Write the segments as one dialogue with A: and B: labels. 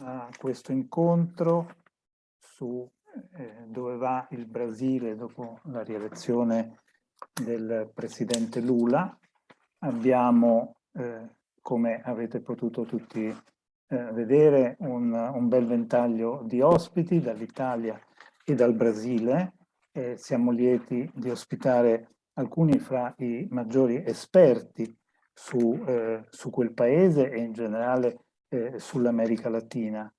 A: a questo incontro su eh, dove va il Brasile dopo la rielezione del presidente Lula. Abbiamo, eh, come avete potuto tutti eh, vedere, un, un, bel ventaglio di ospiti dall'Italia e dal Brasile. siamo lieti di ospitare alcuni fra i maggiori esperti su, eh, su quel paese e in generale eh, sull'America Latina.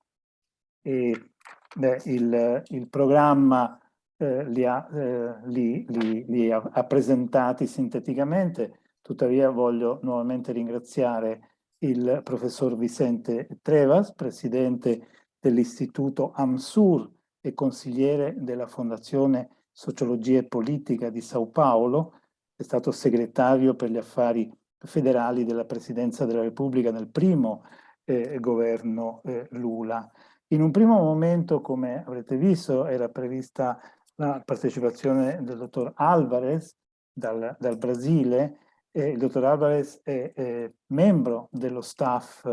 A: E, beh, il, il, programma eh, li, ha, eh, li, li, li, ha, presentati sinteticamente, tuttavia voglio nuovamente ringraziare il professor Vicente Trevas, presidente dell'Istituto AMSUR e consigliere della Fondazione Sociologia e Politica di Sao Paolo, è stato segretario per gli affari federali della Presidenza della Repubblica nel primo eh, governo eh, Lula. In un primo momento, come avrete visto, era prevista la partecipazione del dottor Alvarez dal, dal Brasile. Eh, il dottor Alvarez è, è membro dello staff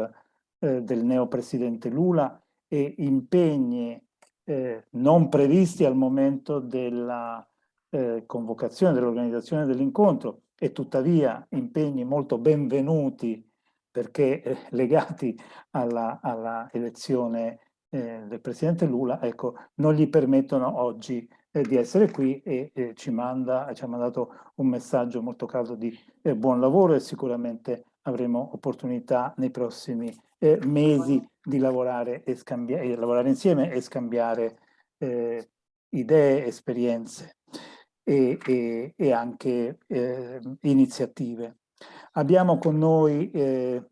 A: eh, del neopresidente Lula e impegni eh, non previsti al momento della eh, convocazione, dell'organizzazione dell'incontro e tuttavia impegni molto benvenuti perché eh, legati alla, alla elezione eh, del Presidente Lula, ecco, non gli permettono oggi eh, di essere qui e ci, manda, ci ha mandato un messaggio molto caldo di eh, buon lavoro e sicuramente avremo opportunità nei prossimi eh, mesi di lavorare, e scambiare, lavorare insieme e scambiare eh, idee, esperienze e, e, e anche iniziative. Abbiamo con noi eh,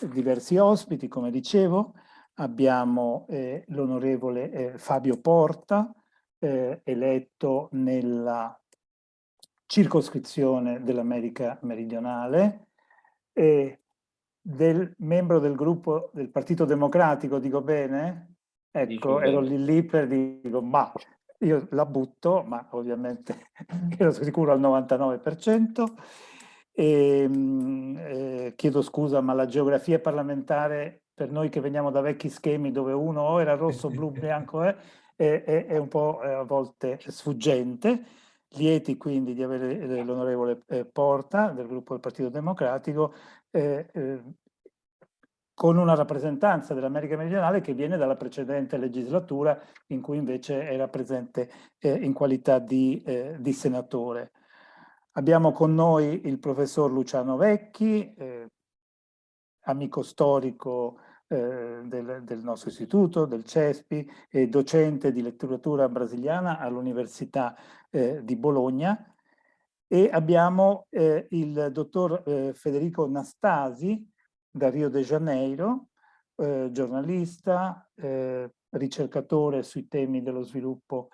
A: diversi ospiti, come dicevo, abbiamo eh, l'onorevole eh, Fabio Porta, eh, eletto nella circoscrizione dell'America meridionale, del membro del gruppo del Partito Democratico, dico bene? Ecco, ero lì lì per dire, ma io la butto, ma ovviamente ero sicuro al 99%. E, ehm, eh, chiedo scusa, ma la geografia parlamentare per noi che veniamo da vecchi schemi dove uno o era rosso, blu, bianco eh, è, è, un po' eh, a volte sfuggente. Lieti quindi di avere eh, l'onorevole eh, Porta del gruppo del Partito Democratico eh, con una rappresentanza dell'America meridionale che viene dalla precedente legislatura in cui invece era presente in qualità di, di senatore. Abbiamo con noi il professor Luciano Vecchi, eh, amico storico eh, del, del, nostro istituto, del CESPI, e docente di letteratura brasiliana all'Università eh, di Bologna. E abbiamo eh, il dottor eh, Federico Nastasi da Rio de Janeiro, eh, giornalista, ricercatore sui temi dello sviluppo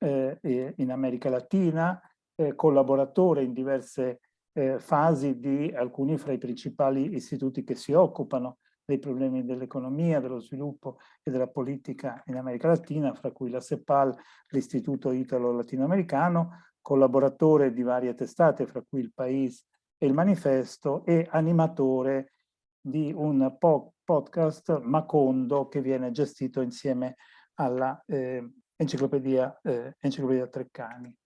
A: in America Latina, eh, collaboratore in diverse eh, fasi di alcuni fra i principali istituti che si occupano dei problemi dell'economia, dello sviluppo e della politica in America Latina, fra cui la CEPAL, l'Istituto Italo-Latinoamericano, collaboratore di varie testate, fra cui il País e il Manifesto, e animatore di un po podcast Macondo che viene gestito insieme alla eh, enciclopedia, eh, enciclopedia Treccani.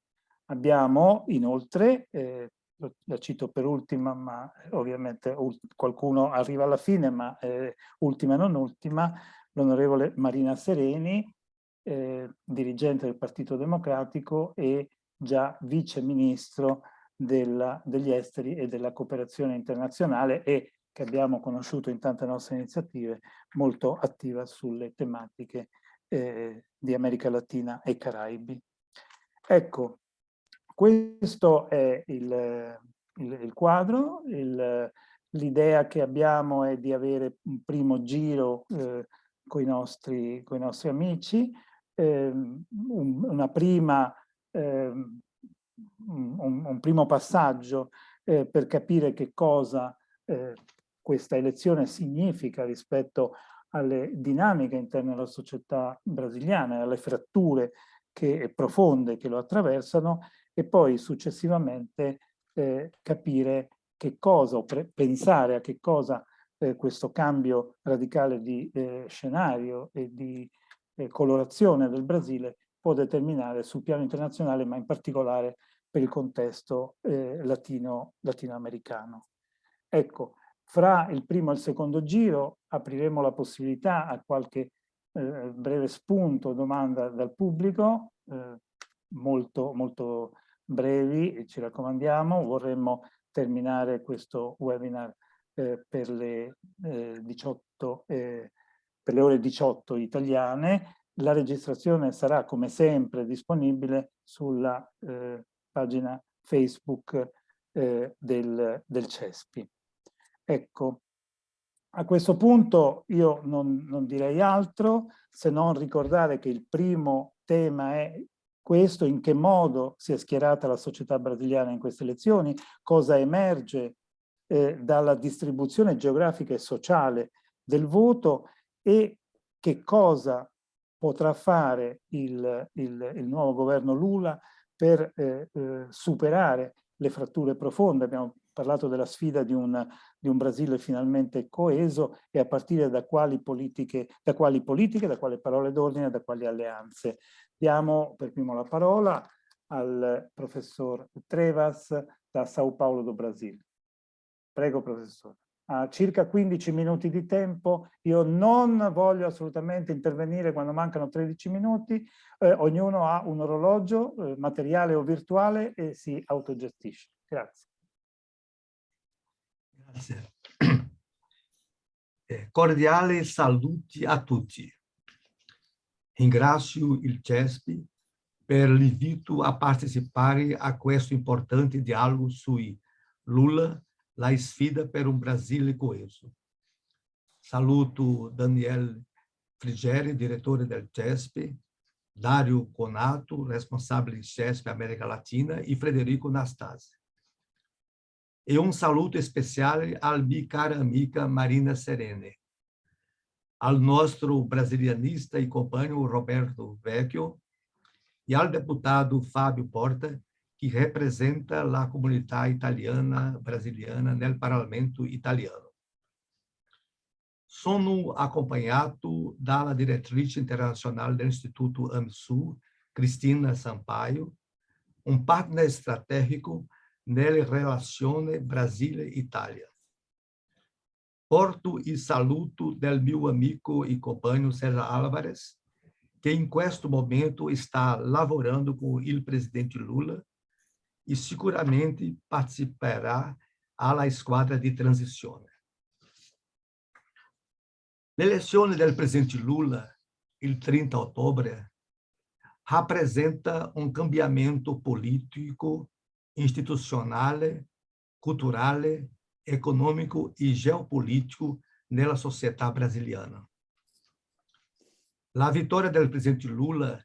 A: Abbiamo inoltre, eh, la cito per ultima, ma ovviamente qualcuno arriva alla fine, ma eh, ultima e non ultima, l'onorevole Marina Sereni, eh, dirigente del Partito Democratico e già vice ministro della, degli esteri e della cooperazione internazionale e che abbiamo conosciuto in tante nostre iniziative, molto attiva sulle tematiche eh, di America Latina e Caraibi. Ecco, questo è il, il, il quadro, l'idea che abbiamo è di avere un primo giro eh, con i nostri, nostri, amici, eh, un, prima, eh, un, un, primo passaggio eh, per capire che cosa eh, questa elezione significa rispetto alle dinamiche interne alla società brasiliana, alle fratture che, profonde che lo attraversano e poi successivamente eh, capire che cosa, pensare a che cosa eh, questo cambio radicale di eh, scenario e di eh, colorazione del Brasile può determinare sul piano internazionale, ma in particolare per il contesto eh, latino, latinoamericano. Ecco, fra il primo e il secondo giro apriremo la possibilità a qualche eh, breve spunto, domanda dal pubblico, molto, molto brevi, ci raccomandiamo, vorremmo terminare questo webinar eh, per, le, 18, eh, eh, per le ore 18 italiane. La registrazione sarà come sempre disponibile sulla eh, pagina Facebook del, del CESPI. Ecco, a questo punto io non, non, direi altro se non ricordare che il primo tema è questo, in che modo si è schierata la società brasiliana in queste elezioni, cosa emerge eh, dalla distribuzione geografica e sociale del voto e che cosa potrà fare il, il, il nuovo governo Lula per eh, eh, superare le fratture profonde. Abbiamo parlato della sfida di un, di un Brasile finalmente coeso e a partire da quali politiche, da quali, politiche, da quali parole d'ordine, da quali alleanze. Diamo per primo la parola al professor Trevas da Sao Paulo do Brasil. Prego professore. Ha circa 15 minuti di tempo, io non voglio assolutamente intervenire quando mancano 13 minuti, eh, ognuno ha un orologio eh, materiale o virtuale e si autogestisce. Grazie.
B: Grazie. Eh, cordiale saluti a tutti. Ringrazio il CESP per l'invito a partecipare a questo importante dialogo sui Lula, la sfida per un Brasile coeso. Saluto Daniel Frigeri, direttore del CESP, Dario Conato, responsabile CESP América Latina, e Frederico Nastasi. E um saluto especial al minha cara amiga Marina Serene, ao nosso brasilianista e companheiro Roberto Vecchio e ao deputado Fábio Porta, que representa a comunidade italiana brasiliana no parlamento italiano. Sono acompanhado da diretriz internacional do Instituto AMSU, Cristina Sampaio, um partner estratégico nelle relazioni Brasile-Italia. Porto e saluto del meu amigo e companheiro César Álvares, que em questo momento está lavorando com o presidente Lula e seguramente participará alla squadra di transizione. L'elezione del presidente Lula, il 30 ottobre, rappresenta un cambiamento politico institucional, cultural, econômico e geopolítico nella sociedade brasiliana. A vitória do presidente Lula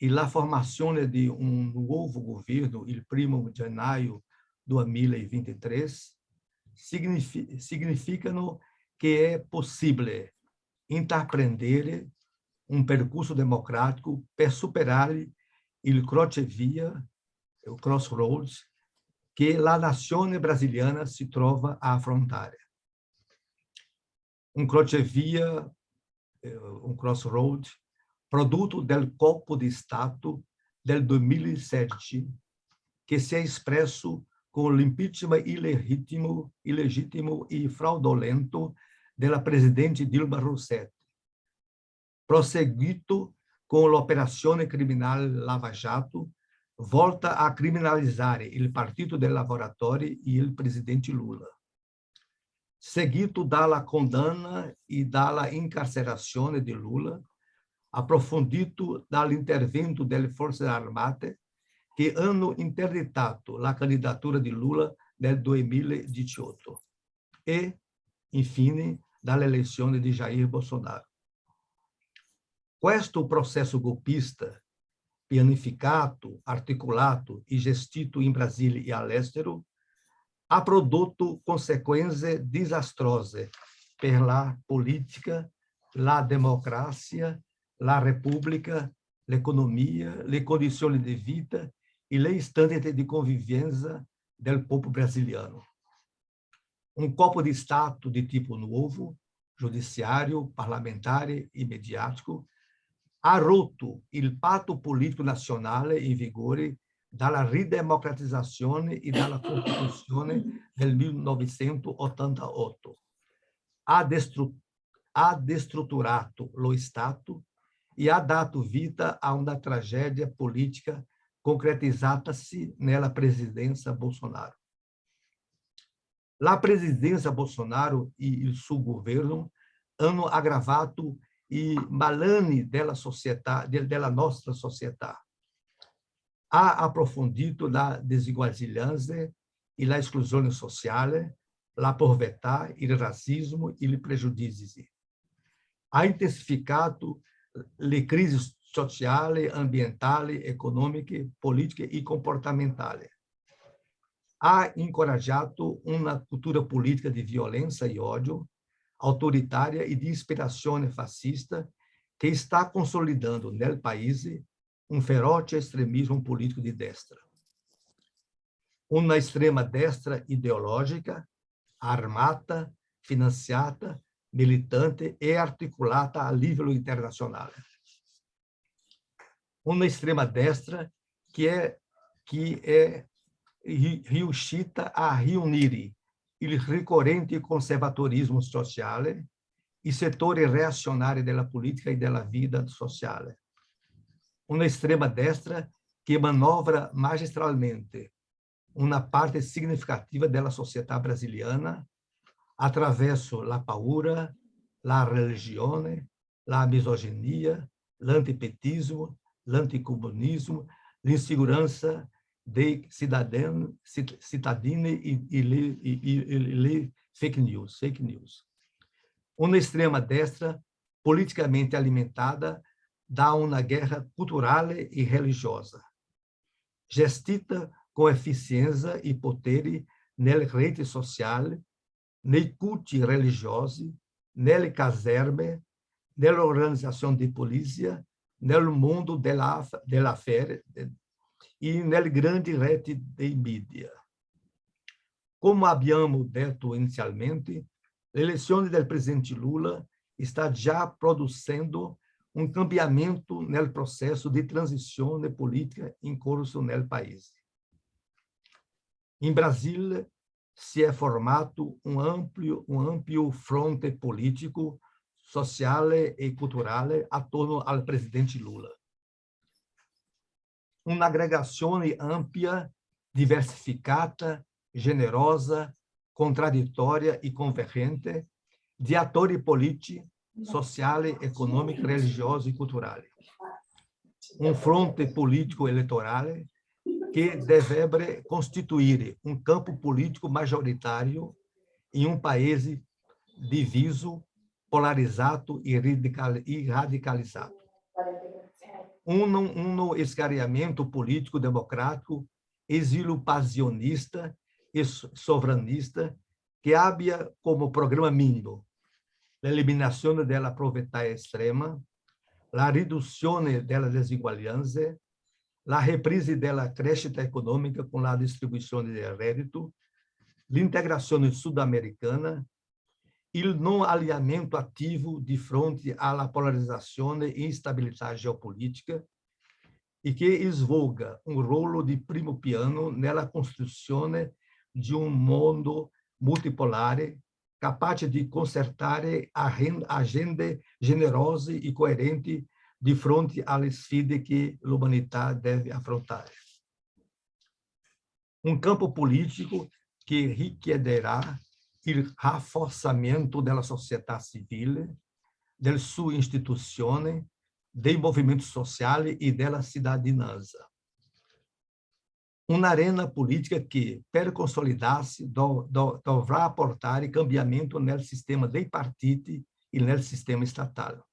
B: e a formação de um novo governo, il 1 de janeiro de 2023, significam que é possível empreender um percurso democrático para superar o crocevia o crossroads que a nazione brasiliana se trova a affrontare. Um crocevia, eh, um crossroad, produto del colpo di Stato del 2007, que se é expresso com o impeachment ilegítimo, ilegítimo e fraudolento da presidente Dilma Rousseff, prosseguito com a operação criminal Lava Jato, volta a criminalizzare il Partito dei Lavoratori e il presidente Lula, seguito dalla condanna e dalla incarcerazione di Lula, approfondito dall'intervento delle forze armate che hanno interditato la candidatura di Lula nel 2018 e, infine, dall'elezione di Jair Bolsonaro. Questo processo golpista pianificato, articulato e gestito em Brasília e all'estero, ha prodotto conseguenze desastrose per la politica, la democrazia, la repubblica, l'economia, le condizioni di vita e le standard di convivência del popolo brasiliano. um copo de Estado de tipo novo, judiciário, parlamentar e mediático, ha roto il patto politico nazionale in vigore dalla ridemocratizzazione e dalla Costituzione del 1988. Ha, destru ha destrutturato lo Stato e ha dato vita a una tragedia politica concretizzatasi nella presidenza Bolsonaro. La presidenza Bolsonaro e il suo governo hanno aggravato i malani della, società, della nostra società. Ha approfondito la disuguaglianza e la esclusione sociale, la povertà, il razzismo e i pregiudizi. Ha intensificato le crisi sociali, ambientali, economiche, politiche e comportamentali. Ha incoraggiato una cultura politica di violenza e odio, autoritária e de inspiração fascista que está consolidando no país um feroce extremismo político de destra. Uma extrema destra ideológica, armata, financiada, militante e articulata a nível internacional. Uma extrema destra que é que é riuscita a reunir il ricorrente conservatorismo sociale, i settori reazionari della politica e della vita sociale. Una estrema destra che manovra magistralmente una parte significativa della società brasiliana attraverso la paura, la religione, la misoginia, l'antipetismo, l'anticomunismo, l'insicurezza de cidadão, cidadina e, e, e, e, fake news, fake news. Uma extrema destra politicamente alimentada dá uma guerra cultural e religiosa. Gestita com eficiência e poder nelle reti sociali, nei culti religiosi, nelle caserme, di polizia, nel mondo della, della fere, e nelle grandi reti de mídia. Como abbiamo detto inizialmente, l'elezione del presidente Lula está já produzindo um cambiamento no processo de transição política em curso no país. Em Brasília, se é formado um amplo, um amplo fronte político, social e cultural a torno ao presidente Lula un'aggregazione ampia, diversificata, generosa, contraddittoria e convergente di attori politici, sociali, economici, religiosi e culturali. Un fronte politico elettorale che dovrebbe costituire un campo politico maggioritario in un paese diviso, polarizzato e radicalizzato um, um no escariamento político democrático, exílio passionista e soveranista, que habia como programa mínimo. A eliminação da pobreza extrema, a redução da desigualdade, a reprise da crescita econômica com a distribuição de rédito, a integração sul-americana il non alinhamento ativo di fronte alla polarizzazione e instabilità geopolítica e che svolga un ruolo di primo piano nella costruzione di un mondo multipolare capace di concertare agende generose e coerenti di fronte alle sfide che l'umanità deve affrontare. Un campo politico che richiederà il rafforzamento della società civile, delle sue istituzioni, dei movimenti sociali e della cittadinanza. Un'arena politica che, per consolidarsi, do, do, dovrà apportare cambiamento nel sistema dei partiti e nel sistema statale.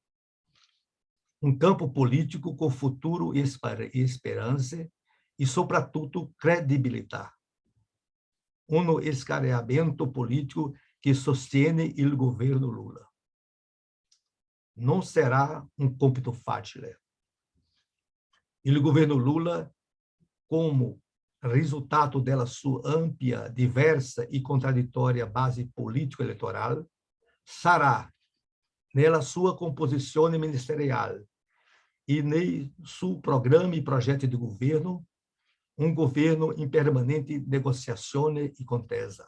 B: Um campo político com futuro e esperança e, sobretudo, credibilidade um escareamento político que sostiene o governo Lula. Não será um compito fácil. O governo Lula, como resultado della sua ampia, diversa e contraditória base político-eleitoral, sarà, nella sua composizione ministerial e nel suo programa e projeto de governo, um governo em permanente negociação e contesa.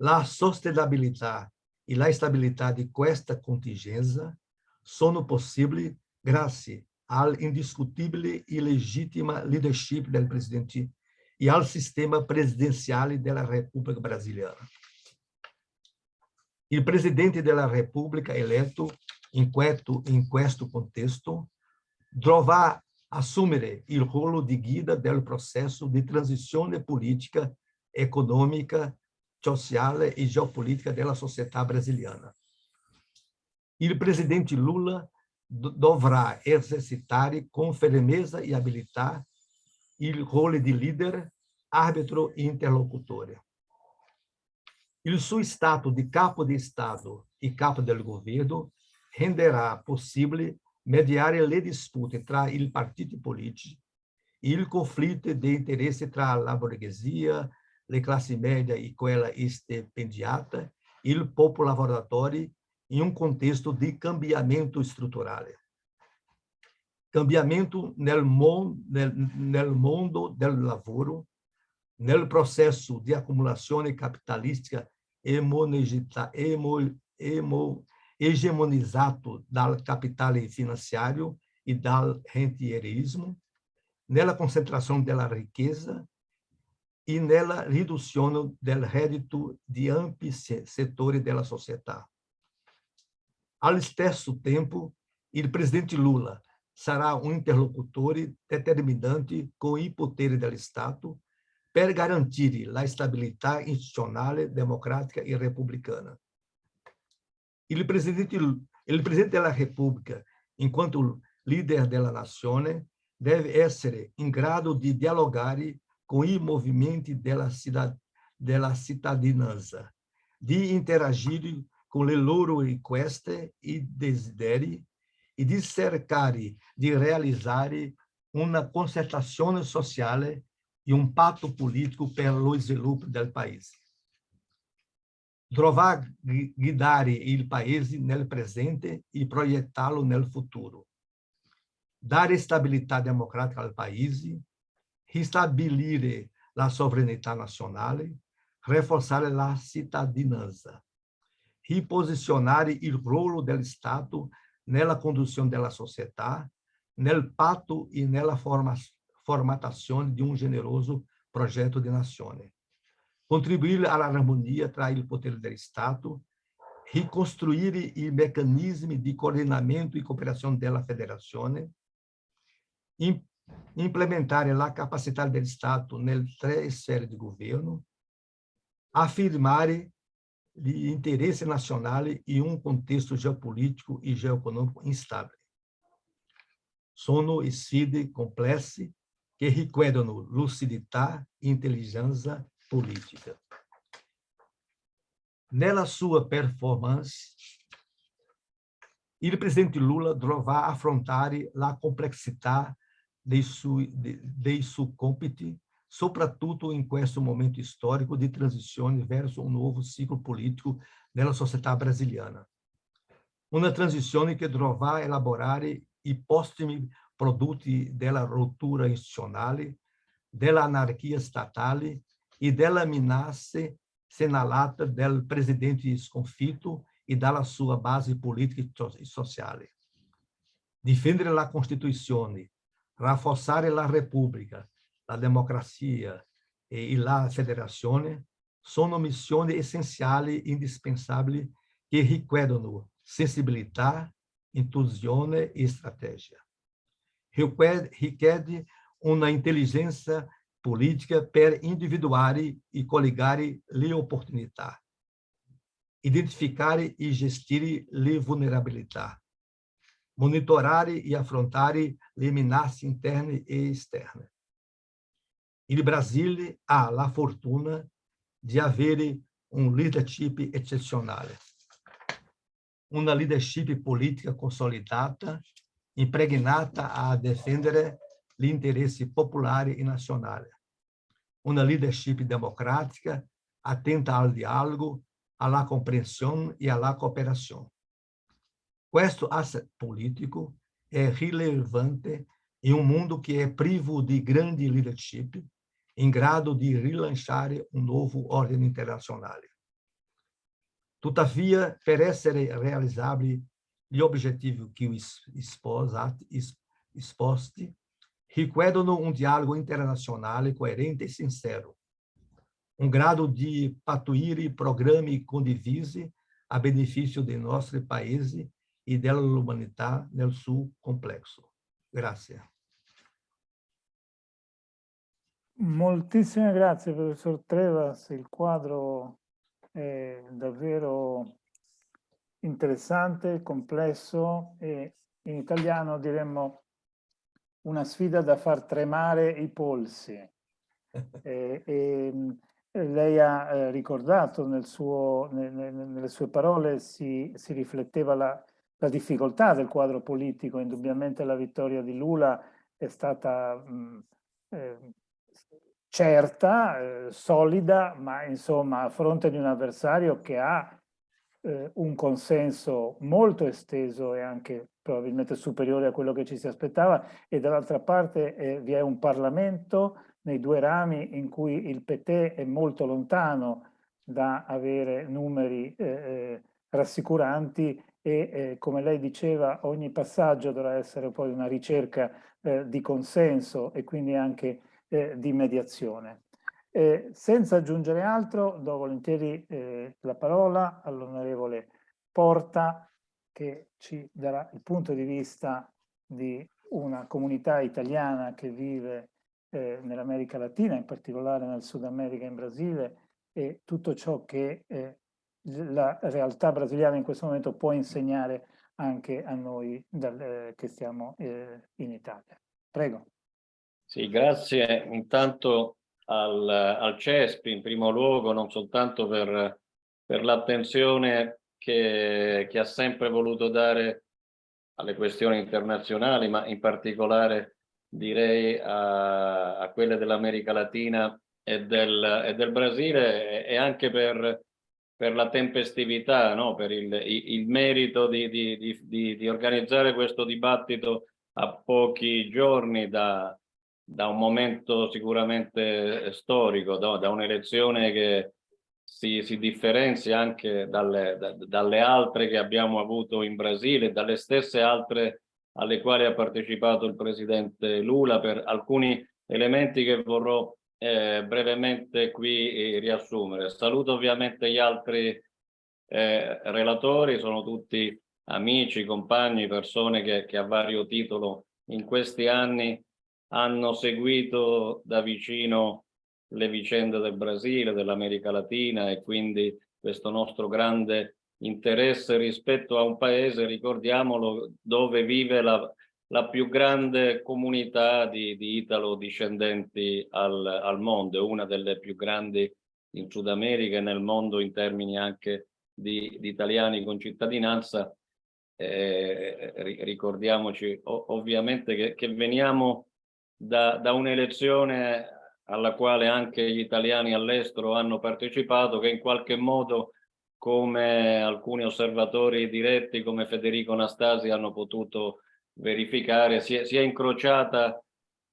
B: A sustentabilidade e a estabilidade desta contingência são possíveis graças ao indiscutível e legítima leadership do presidente e ao sistema presidencial da República Brasileira. O presidente da República eleito, em questo contexto, dovrà assumere il ruolo di guida del processo di transizione politica, econômica, sociale e geopolítica della società brasiliana. Il presidente Lula dovrà esercitare con firmeza e abilità il ruolo di leader, arbitro e interlocutore. Il suo stato di capo di Stato e capo del governo renderà possibile mediare le dispute tra i partiti politici e il conflitto di interesse tra la borghesia, le classi media e quella stipendiata, il popolo lavoratori in un contesto di cambiamento strutturale. Cambiamento nel, mon, nel, nel mondo del lavoro, nel processo di accumulazione capitalistica hegemonizzato dal capitale finanziario e dal rentierismo, nella concentrazione della ricchezza e nella riduzione del reddito di ampi settori della società. Allo stesso tempo, il presidente Lula sarà un interlocutore determinante con i poteri dello Stato per garantire la stabilità istituzionale, democratica e repubblicana. Il presidente, il presidente della Repubblica, in quanto leader della nazione, deve essere in grado di dialogare com i movimenti della, della cittadinanza, di interagire con le loro richieste e desideri e di cercare di realizzare una concertazione sociale e un patto politico per lo sviluppo del paese. Dovrà guidare il paese nel presente e proiettarlo nel futuro. Dare stabilità democratica al paese ristabilire la sovranità nazionale, rafforzare la cittadinanza, riposizionare il ruolo dello Stato nella conduzione della società, nel patto e nella forma, formatazione di un generoso progetto di nazione. Contribuire all'armonia tra il potere dello Stato, ricostruire i meccanismi di coordinamento e cooperazione della federazione, implementare la capacità del Stato nelle tre sfere di governo, afirmare gli interessi nazionali in un contesto geopolítico e geoeconômico instabile. Sono sfide complesse che richiedono lucidità intelligenza politica. Nella sua performance, il presidente Lula dovrà affrontare la complessità dei, su, dei suoi compiti, soprattutto in questo momento storico di transizione verso un nuovo ciclo politico nella società brasiliana. Una transizione che dovrà elaborare i postumi prodotti della rottura istituzionale, dell'anarchia statale e della minaccia segnalata del presidente sconfitto e dalla sua base politica e sociale. Difendere la Costituzione, rafforzare la Repubblica, la democrazia e la federazione sono missioni essenziali e indispensabili che richiedono sensibilità, intuizione e strategia. Richiede una intelligenza politica per individuare e collegare le opportunità, identificare e gestire le vulnerabilità, monitorare e affrontare le minacce interne e esterne. Il Brasile ha la fortuna di avere un leadership eccezionale, una leadership politica consolidata, impregnata a difendere l'interesse popolare e nazionale. Una leadership democrática atenta ao diálogo, alla compreensão e alla cooperação. Questo asset político é relevante em um mundo que é privo de grande leadership, em grado di rilanciare un nuovo ordine internazionale. Tuttavia, per essere realizzabili gli obiettivi che esposti, richiedono un dialogo internazionale coerente e sincero, um grado de patuire programmi condivisi a benefício de nostri paesi e dell'umanità nel suo complesso. Grazie.
A: Moltissime grazie, professor Trevas. Il quadro è davvero interessante, complesso e in italiano diremmo una sfida da far tremare i polsi. e, e, lei ha eh, ricordato nel suo, ne, ne, nelle sue parole, si, si rifletteva la, la, difficoltà del quadro politico, indubbiamente la vittoria di Lula è stata mh, eh, certa, eh, solida, ma insomma a fronte di un avversario che ha eh, un consenso molto esteso e anche probabilmente superiore a quello che ci si aspettava e dall'altra parte eh, vi è un Parlamento nei due rami in cui il PT è molto lontano da avere numeri eh, eh rassicuranti e eh, come lei diceva ogni passaggio dovrà essere poi una ricerca eh, di consenso e quindi anche eh, di mediazione. Eh, senza aggiungere altro, do volentieri eh, la parola all'onorevole Porta che ci darà il punto di vista di una comunità italiana che vive eh, nell'America Latina, in particolare nel Sud America e in Brasile, e tutto ciò che eh, la realtà brasiliana in questo momento può insegnare anche a noi dal, eh, che stiamo eh, in Italia. Prego.
C: Sì, grazie intanto al, al CESPI in primo luogo, non soltanto per, per l'attenzione che, che ha sempre voluto dare alle questioni internazionali, ma in particolare direi a, a quelle dell'America Latina e del, e del, Brasile e anche per, per la tempestività, no? per il, il merito di, di, di, di, organizzare questo dibattito a pochi giorni da, da un momento sicuramente storico, no? da un'elezione che si, si, differenzia anche dalle, da, dalle altre che abbiamo avuto in Brasile, dalle stesse altre alle quali ha partecipato il presidente Lula per alcuni elementi che vorrò eh, brevemente qui eh, riassumere. Saluto ovviamente gli altri eh, relatori, sono tutti amici, compagni, persone che, che a vario titolo in questi anni hanno seguito da vicino le vicende del Brasile, dell'America Latina e quindi questo nostro grande interesse rispetto a un paese, ricordiamolo, dove vive la, la più grande comunità di, di italo-discendenti al, al mondo, una delle più grandi in Sud America e nel mondo in termini anche di, di italiani con cittadinanza. Eh, ricordiamoci ovviamente che, che veniamo da, da un'elezione alla quale anche gli italiani all'estero hanno partecipato, che in qualche modo come alcuni osservatori diretti come Federico Nastasi hanno potuto verificare, si è, si è incrociata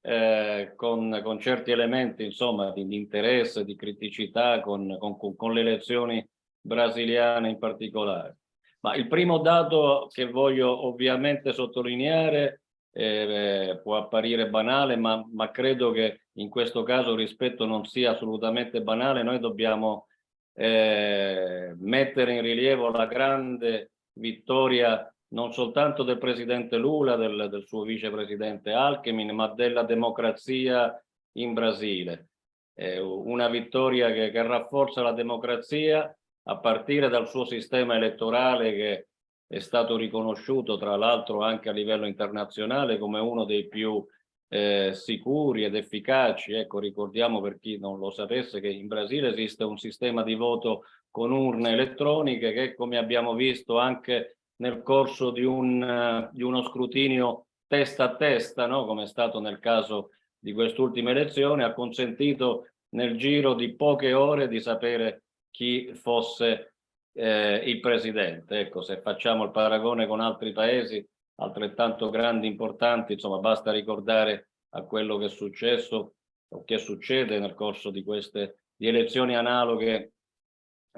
C: eh, con, con, certi elementi insomma, di, di, interesse, di criticità con, con, con le elezioni brasiliane in particolare. Ma il primo dato che voglio ovviamente sottolineare eh, può apparire banale, ma, ma credo che in questo caso rispetto non sia assolutamente banale, noi dobbiamo eh, mettere in rilievo la grande vittoria non soltanto del presidente Lula, del, del suo vicepresidente Alchemin, ma della democrazia in Brasile. Eh, una vittoria che, che rafforza la democrazia a partire dal suo sistema elettorale che è stato riconosciuto tra l'altro anche a livello internazionale come uno dei più eh, sicuri ed efficaci. Ecco, ricordiamo per chi non lo sapesse che in Brasile esiste un sistema di voto con urne elettroniche che come abbiamo visto anche nel corso di, un, di uno scrutinio testa a testa, no? come è stato nel caso di quest'ultima elezione, ha consentito nel giro di poche ore di sapere chi fosse eh, il presidente. Ecco, se facciamo il paragone con altri paesi altrettanto grandi, importanti, insomma, basta ricordare a quello che è successo o che succede nel corso di queste di elezioni analoghe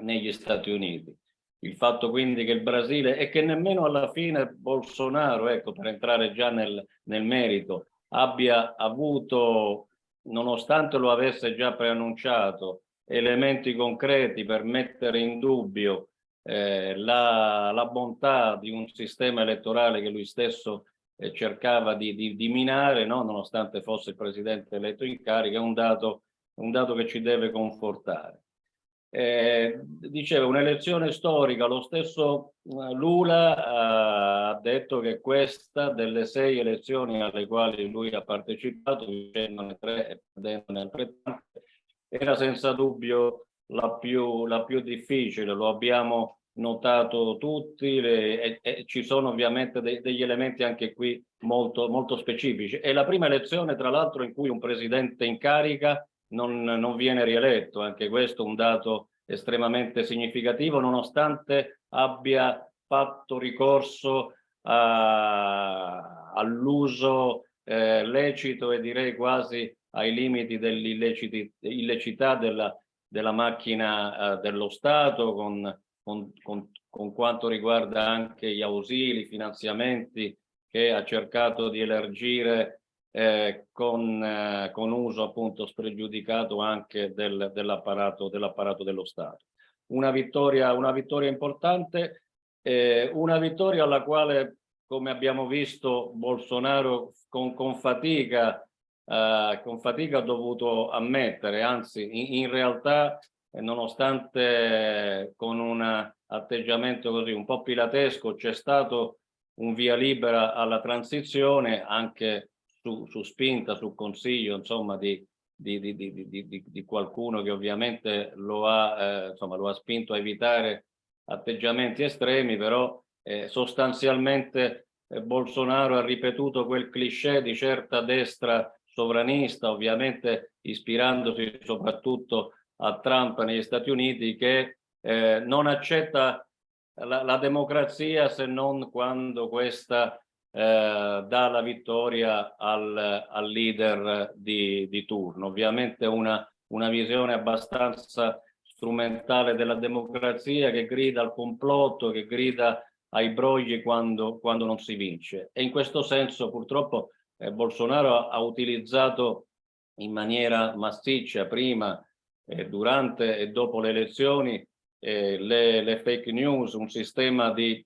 C: negli Stati Uniti. Il fatto quindi che il Brasile e che nemmeno alla fine Bolsonaro, ecco, per entrare già nel, nel merito, abbia avuto, nonostante lo avesse già preannunciato, elementi concreti per mettere in dubbio eh, la, la, bontà di un sistema elettorale che lui stesso eh, cercava di, di, di minare, no? nonostante fosse il presidente eletto in carica, è un dato, un dato che ci deve confortare. Eh, diceva un'elezione storica, lo stesso eh, Lula eh, ha detto che questa delle sei elezioni alle quali lui ha partecipato, vincendone tre e perdendone altrettante, era senza dubbio la più, la più difficile, lo abbiamo notato tutti le, e, e, ci sono ovviamente de, degli elementi anche qui molto, molto specifici. È la prima elezione tra l'altro in cui un presidente in carica non, non viene rieletto, anche questo è un dato estremamente significativo, nonostante abbia fatto ricorso all'uso eh, lecito e direi quasi ai limiti dell'illecità della, della macchina eh, dello Stato con, con, con, con quanto riguarda anche gli ausili, i finanziamenti che ha cercato di elargire eh, con, eh, con, uso appunto spregiudicato anche del, dell'apparato dell dello Stato. Una vittoria, una vittoria importante, eh, una vittoria alla quale, come abbiamo visto, Bolsonaro con, con fatica eh, con fatica ha dovuto ammettere, anzi in, in realtà eh, nonostante con un atteggiamento così un po' pilatesco c'è stato un via libera alla transizione anche su, su spinta, su consiglio insomma di, di, di, di, qualcuno che ovviamente lo ha, eh, insomma, lo ha spinto a evitare atteggiamenti estremi, però eh, sostanzialmente eh, Bolsonaro ha ripetuto quel cliché di certa destra sovranista, ovviamente ispirandosi soprattutto a Trump negli Stati Uniti, che eh, non accetta la, la, democrazia se non quando questa eh, dà la vittoria al, al leader di, di, turno. Ovviamente una, una visione abbastanza strumentale della democrazia che grida al complotto, che grida ai brogli quando, quando non si vince. E in questo senso purtroppo eh, Bolsonaro ha utilizzato in maniera massiccia prima, eh, durante e dopo le elezioni eh, le, le, fake news, un sistema di,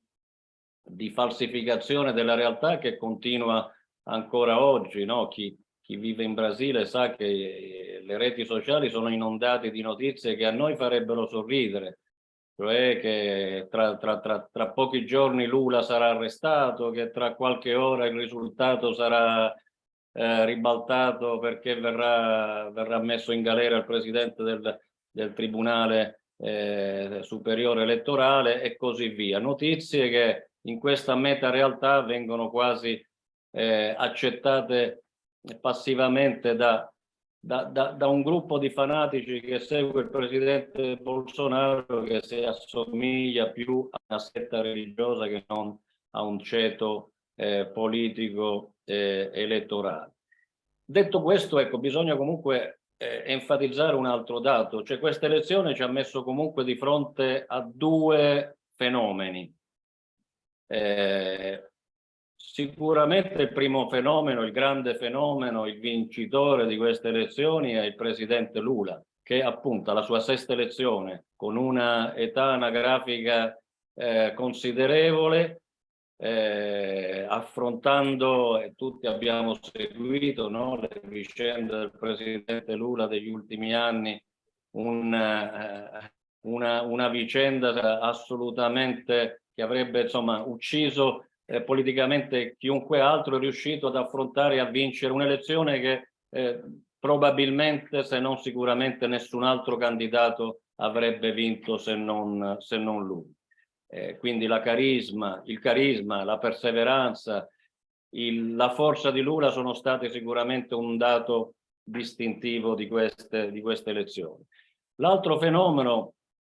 C: di, falsificazione della realtà che continua ancora oggi. No? Chi, chi vive in Brasile sa che eh, le reti sociali sono inondate di notizie che a noi farebbero sorridere, cioè che tra, tra, tra, tra, pochi giorni Lula sarà arrestato, che tra qualche ora il risultato sarà eh, ribaltato perché verrà, verrà, messo in galera il presidente del, del Tribunale eh, Superiore Elettorale e così via. Notizie che in questa meta realtà vengono quasi eh, accettate passivamente da da, da, da, un gruppo di fanatici che segue il presidente Bolsonaro che si assomiglia più a una setta religiosa che non a un ceto eh, politico eh, elettorale. Detto questo, ecco, bisogna comunque eh, enfatizzare un altro dato, cioè questa elezione ci ha messo comunque di fronte a due fenomeni. Eh, Sicuramente il primo fenomeno, il grande fenomeno, il vincitore di queste elezioni è il presidente Lula, che appunto alla sua sesta elezione, con una età anagrafica eh, considerevole, eh, affrontando, e tutti abbiamo seguito no, le vicende del presidente Lula degli ultimi anni, un, eh, una, una vicenda assolutamente che avrebbe insomma ucciso eh, politicamente chiunque altro è riuscito ad affrontare e a vincere un'elezione che eh, probabilmente, se non sicuramente, nessun altro candidato avrebbe vinto se non, se non lui. Eh, quindi la carisma, il carisma, la perseveranza, il, la forza di Lula sono state sicuramente un dato distintivo di queste, di queste elezioni. L'altro fenomeno,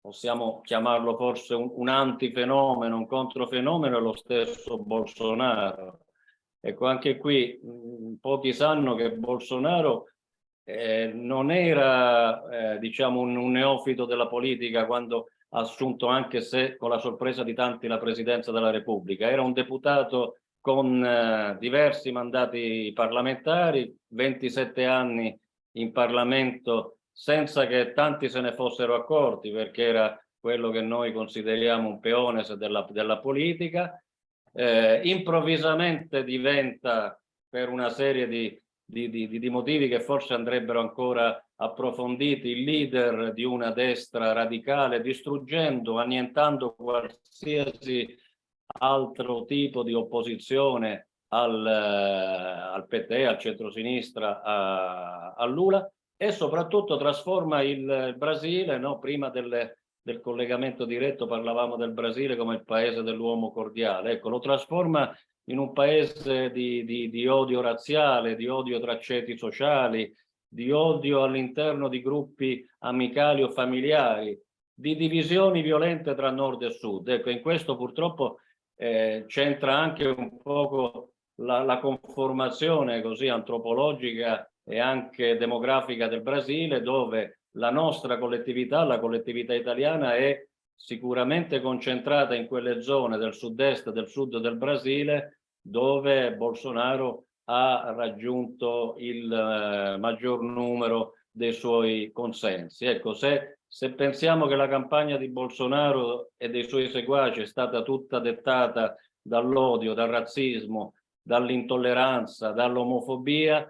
C: possiamo chiamarlo forse un, un antifenomeno, un controfenomeno, è lo stesso Bolsonaro. Ecco, anche qui mh, pochi sanno che Bolsonaro eh, non era, eh, diciamo, un, un neofito della politica quando ha assunto, anche se con la sorpresa di tanti, la presidenza della Repubblica. Era un deputato con eh, diversi mandati parlamentari, 27 anni in Parlamento senza che tanti se ne fossero accorti perché era quello che noi consideriamo un peone della, della politica, eh, improvvisamente diventa per una serie di, di, di, di motivi che forse andrebbero ancora approfonditi il leader di una destra radicale distruggendo, annientando qualsiasi altro tipo di opposizione al, eh, al PT, al centro-sinistra, a, a, Lula e soprattutto trasforma il Brasile, no? prima delle, del collegamento diretto parlavamo del Brasile come il paese dell'uomo cordiale, ecco, lo trasforma in un paese di, di, di odio razziale, di odio tra ceti sociali, di odio all'interno di gruppi amicali o familiari, di divisioni violente tra nord e sud. Ecco, in questo purtroppo eh, c'entra anche un poco la, la, conformazione così antropologica e anche demografica del Brasile, dove la nostra collettività, la collettività italiana, è sicuramente concentrata in quelle zone del sud-est, del sud del Brasile, dove Bolsonaro ha raggiunto il eh, maggior numero dei suoi consensi. Ecco, se se pensiamo che la campagna di Bolsonaro e dei suoi seguaci è stata tutta dettata dall'odio, dal razzismo, dall'intolleranza, dall'omofobia,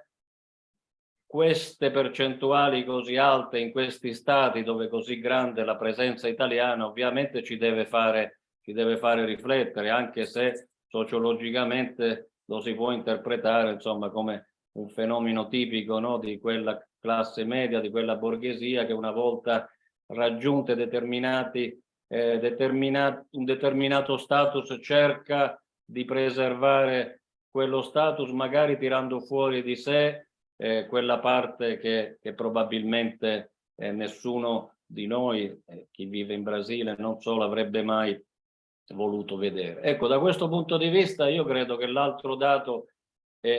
C: queste percentuali così alte in questi stati dove è così grande la presenza italiana ovviamente ci deve fare, ci deve fare riflettere, anche se sociologicamente lo si può interpretare insomma come un fenomeno tipico no, di quella classe media, di quella borghesia che una volta raggiunte determinati, eh, determinat un determinato status cerca di preservare quello status magari tirando fuori di sé eh, quella parte che, che probabilmente eh, nessuno di noi, eh, chi vive in Brasile, non solo avrebbe mai voluto vedere. Ecco, da questo punto di vista io credo che l'altro dato,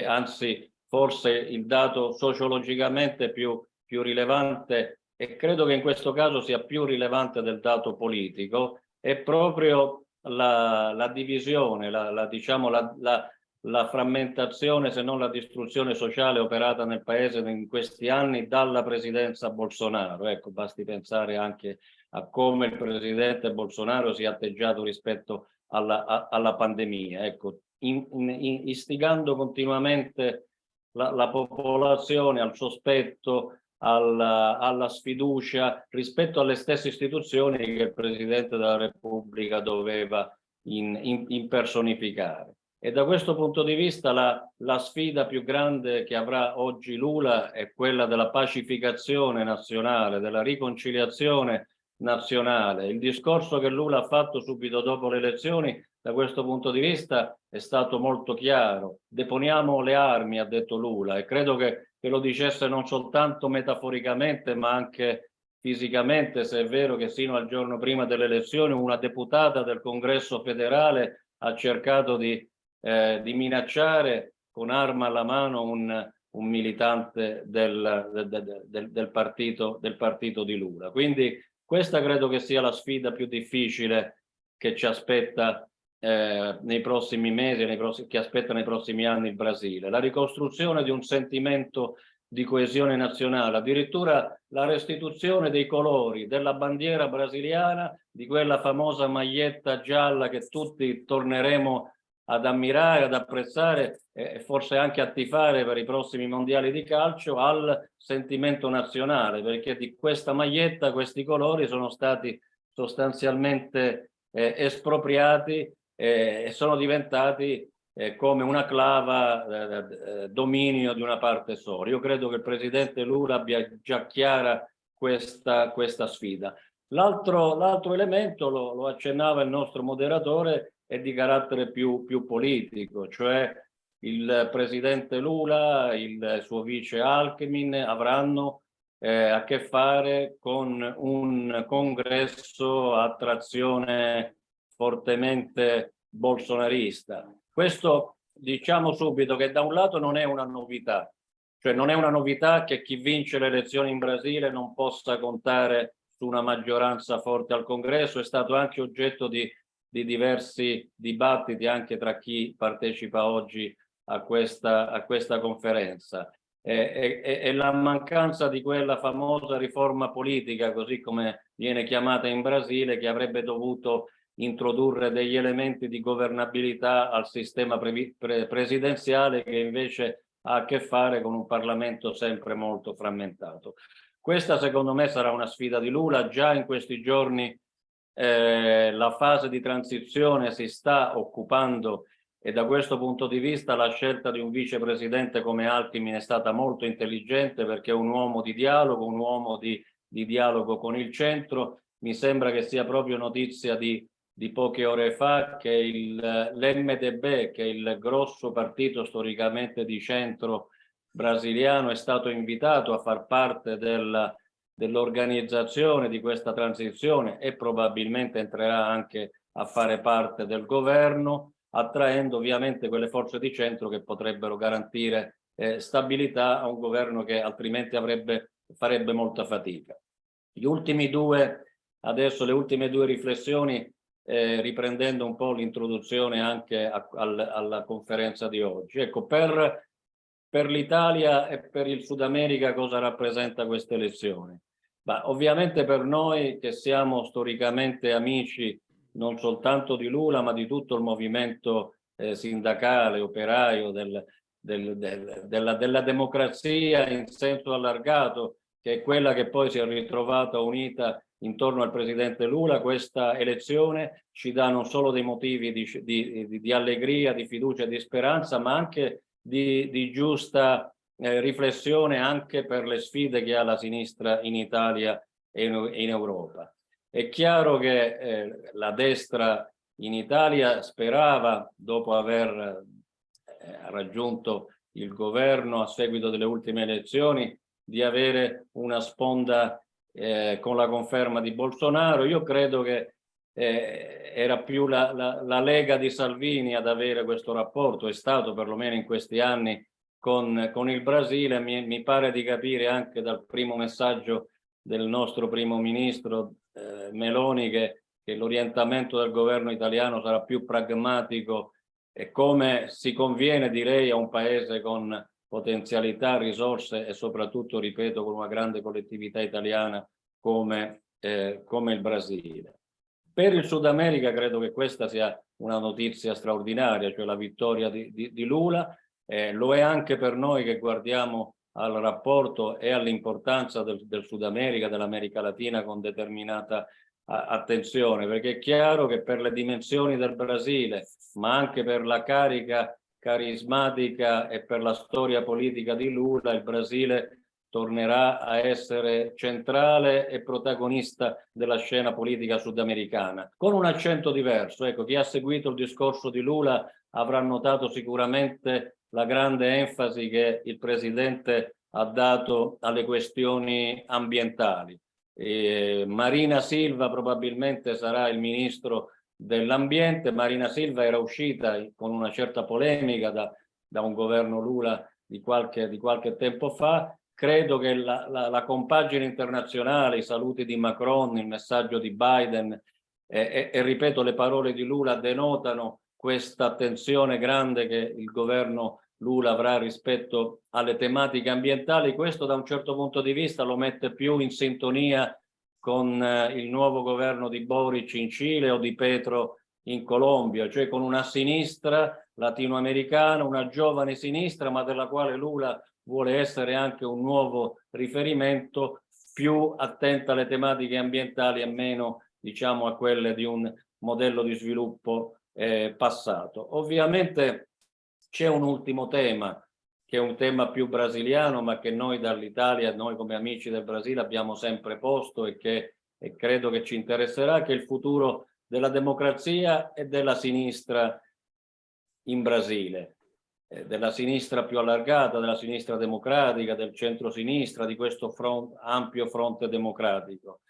C: anzi forse il dato sociologicamente più, più rilevante e credo che in questo caso sia più rilevante del dato politico, è proprio la, la divisione, la, la, diciamo, la, la, frammentazione, se non la distruzione sociale operata nel paese in questi anni dalla presidenza Bolsonaro. Ecco, basti pensare anche a come il presidente Bolsonaro si è atteggiato rispetto alla, a, alla pandemia. Ecco, in, in, istigando continuamente la, la popolazione al sospetto, alla, alla, sfiducia rispetto alle stesse istituzioni che il Presidente della Repubblica doveva in, in, impersonificare. E da questo punto di vista la, la, sfida più grande che avrà oggi Lula è quella della pacificazione nazionale, della riconciliazione nazionale. Il discorso che Lula ha fatto subito dopo le elezioni da questo punto di vista è stato molto chiaro. Deponiamo le armi, ha detto Lula, e credo che, che lo dicesse non soltanto metaforicamente ma anche fisicamente, se è vero che sino al giorno prima delle elezioni una deputata del congresso federale ha cercato di, eh, di minacciare con arma alla mano un, un militante del, del, del, del, partito, del partito di Lula. Quindi questa credo che sia la sfida più difficile che ci aspetta eh, nei prossimi mesi, nei prossimi, che aspetta nei prossimi anni il Brasile. La ricostruzione di un sentimento di coesione nazionale, addirittura la restituzione dei colori della bandiera brasiliana, di quella famosa maglietta gialla che tutti torneremo ad ammirare, ad apprezzare e forse anche a tifare per i prossimi mondiali di calcio al sentimento nazionale, perché di questa maglietta questi colori sono stati sostanzialmente eh, espropriati eh, e sono diventati eh, come una clava eh, eh, dominio di una parte sola. Io credo che il Presidente Lula abbia già chiara questa, questa sfida. L'altro elemento, lo, lo accennava il nostro moderatore, è di carattere più, più politico, cioè il presidente Lula, il suo vice Alchemin avranno eh, a che fare con un congresso a trazione fortemente bolsonarista. Questo diciamo subito che da un lato non è una novità, cioè non è una novità che chi vince le elezioni in Brasile non possa contare su una maggioranza forte al congresso, è stato anche oggetto di, di diversi dibattiti anche tra chi partecipa oggi a questa, a questa conferenza. E, e, e, la mancanza di quella famosa riforma politica, così come viene chiamata in Brasile, che avrebbe dovuto introdurre degli elementi di governabilità al sistema pre pre presidenziale che invece ha a che fare con un Parlamento sempre molto frammentato. Questa secondo me sarà una sfida di Lula, già in questi giorni eh, la fase di transizione si sta occupando e da questo punto di vista la scelta di un vicepresidente come Altimin è stata molto intelligente perché è un uomo di dialogo, un uomo di, di dialogo con il centro. Mi sembra che sia proprio notizia di, di poche ore fa che l'MDB, che è il grosso partito storicamente di centro brasiliano, è stato invitato a far parte del, dell'organizzazione di questa transizione e probabilmente entrerà anche a fare parte del governo attraendo ovviamente quelle forze di centro che potrebbero garantire eh, stabilità a un governo che altrimenti avrebbe, farebbe molta fatica. Gli ultimi due, adesso le ultime due riflessioni, eh, riprendendo un po' l'introduzione anche a, al, alla conferenza di oggi. Ecco, per, per l'Italia e per il Sud America cosa rappresenta questa elezione? Ma ovviamente per noi che siamo storicamente amici non soltanto di Lula ma di tutto il movimento eh, sindacale, operaio del, del, del, della, della democrazia in senso allargato che è quella che poi si è ritrovata unita intorno al presidente Lula, questa elezione ci dà non solo dei motivi di, di, di allegria, di fiducia e di speranza, ma anche di, di giusta eh, riflessione anche per le sfide che ha la sinistra in Italia e in, in Europa. È chiaro che eh, la destra in Italia sperava, dopo aver eh, raggiunto il governo a seguito delle ultime elezioni, di avere una sponda eh, con la conferma di Bolsonaro. Io credo che eh, era più la, la, la, Lega di Salvini ad avere questo rapporto, è stato perlomeno in questi anni con, con il Brasile, mi, mi pare di capire anche dal primo messaggio del nostro primo ministro eh, Meloni che, che l'orientamento del governo italiano sarà più pragmatico e come si conviene direi a un paese con potenzialità, risorse e soprattutto, ripeto, con una grande collettività italiana come, eh, come il Brasile. Per il Sud America credo che questa sia una notizia straordinaria, cioè la vittoria di, di, di Lula, eh, lo è anche per noi che guardiamo al rapporto e all'importanza del, del, Sud America, dell'America Latina con determinata attenzione, perché è chiaro che per le dimensioni del Brasile, ma anche per la carica carismatica e per la storia politica di Lula, il Brasile tornerà a essere centrale e protagonista della scena politica sudamericana, con un accento diverso. Ecco, chi ha seguito il discorso di Lula avrà notato sicuramente la grande enfasi che il Presidente ha dato alle questioni ambientali. E Marina Silva probabilmente sarà il Ministro dell'Ambiente. Marina Silva era uscita con una certa polemica da, da un governo Lula di qualche, di qualche tempo fa. Credo che la, la, la, compagine internazionale, i saluti di Macron, il messaggio di Biden e, e, e ripeto le parole di Lula denotano questa attenzione grande che il governo Lula avrà rispetto alle tematiche ambientali, questo da un certo punto di vista lo mette più in sintonia con eh, il nuovo governo di Boric in Cile o di Petro in Colombia, cioè con una sinistra latinoamericana, una giovane sinistra, ma della quale Lula vuole essere anche un nuovo riferimento più attenta alle tematiche ambientali e meno diciamo a quelle di un modello di sviluppo eh, passato. Ovviamente c'è un ultimo tema che è un tema più brasiliano ma che noi dall'Italia, noi come amici del Brasile abbiamo sempre posto e che e credo che ci interesserà, che è il futuro della democrazia e della sinistra in Brasile. Eh, della sinistra più allargata, della sinistra democratica, del centro-sinistra, di questo front, ampio fronte democratico.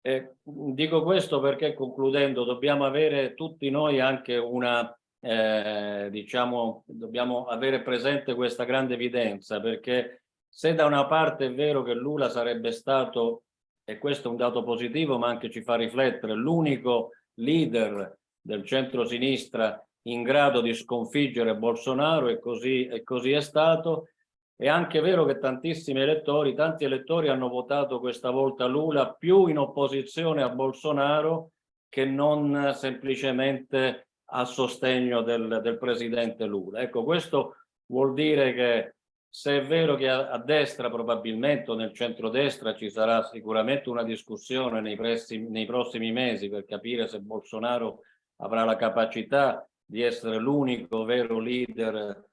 C: Eh, dico questo perché concludendo dobbiamo avere tutti noi anche una, eh, diciamo, dobbiamo avere presente questa grande evidenza perché se da una parte è vero che Lula sarebbe stato, e questo è un dato positivo ma anche ci fa riflettere, l'unico leader del centro-sinistra in grado di sconfiggere Bolsonaro e così, e così è stato, è anche vero che tantissimi elettori, tanti elettori hanno votato questa volta Lula più in opposizione a Bolsonaro che non semplicemente a sostegno del, del presidente Lula. Ecco, questo vuol dire che se è vero che a, a destra probabilmente o nel centrodestra ci sarà sicuramente una discussione nei, pressi, nei prossimi mesi per capire se Bolsonaro avrà la capacità di essere l'unico vero leader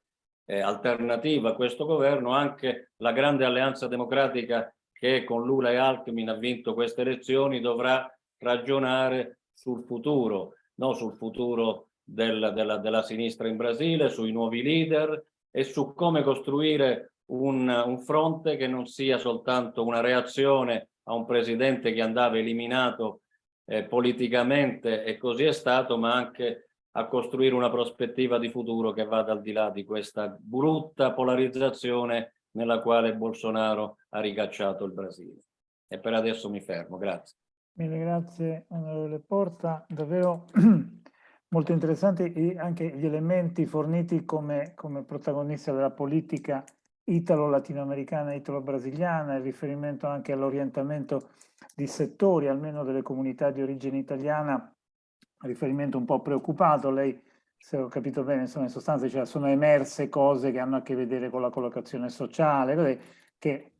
C: eh, alternativa a questo governo, anche la grande alleanza democratica che con Lula e Alckmin ha vinto queste elezioni dovrà ragionare sul futuro, non sul futuro del, della, della, sinistra in Brasile, sui nuovi leader e su come costruire un, un fronte che non sia soltanto una reazione a un presidente che andava eliminato eh, politicamente e così è stato, ma anche a costruire una prospettiva di futuro che vada al di là di questa brutta polarizzazione nella quale Bolsonaro ha ricacciato il Brasile. E per adesso mi fermo, grazie.
A: Mille grazie onorevole Porta, davvero molto interessanti anche gli elementi forniti come, come protagonista della politica italo-latinoamericana e italo-brasiliana, il riferimento anche all'orientamento di settori, almeno delle comunità di origine italiana, riferimento un po' preoccupato, lei se ho capito bene, insomma in sostanza cioè, sono emerse cose che hanno a che vedere con la collocazione sociale, che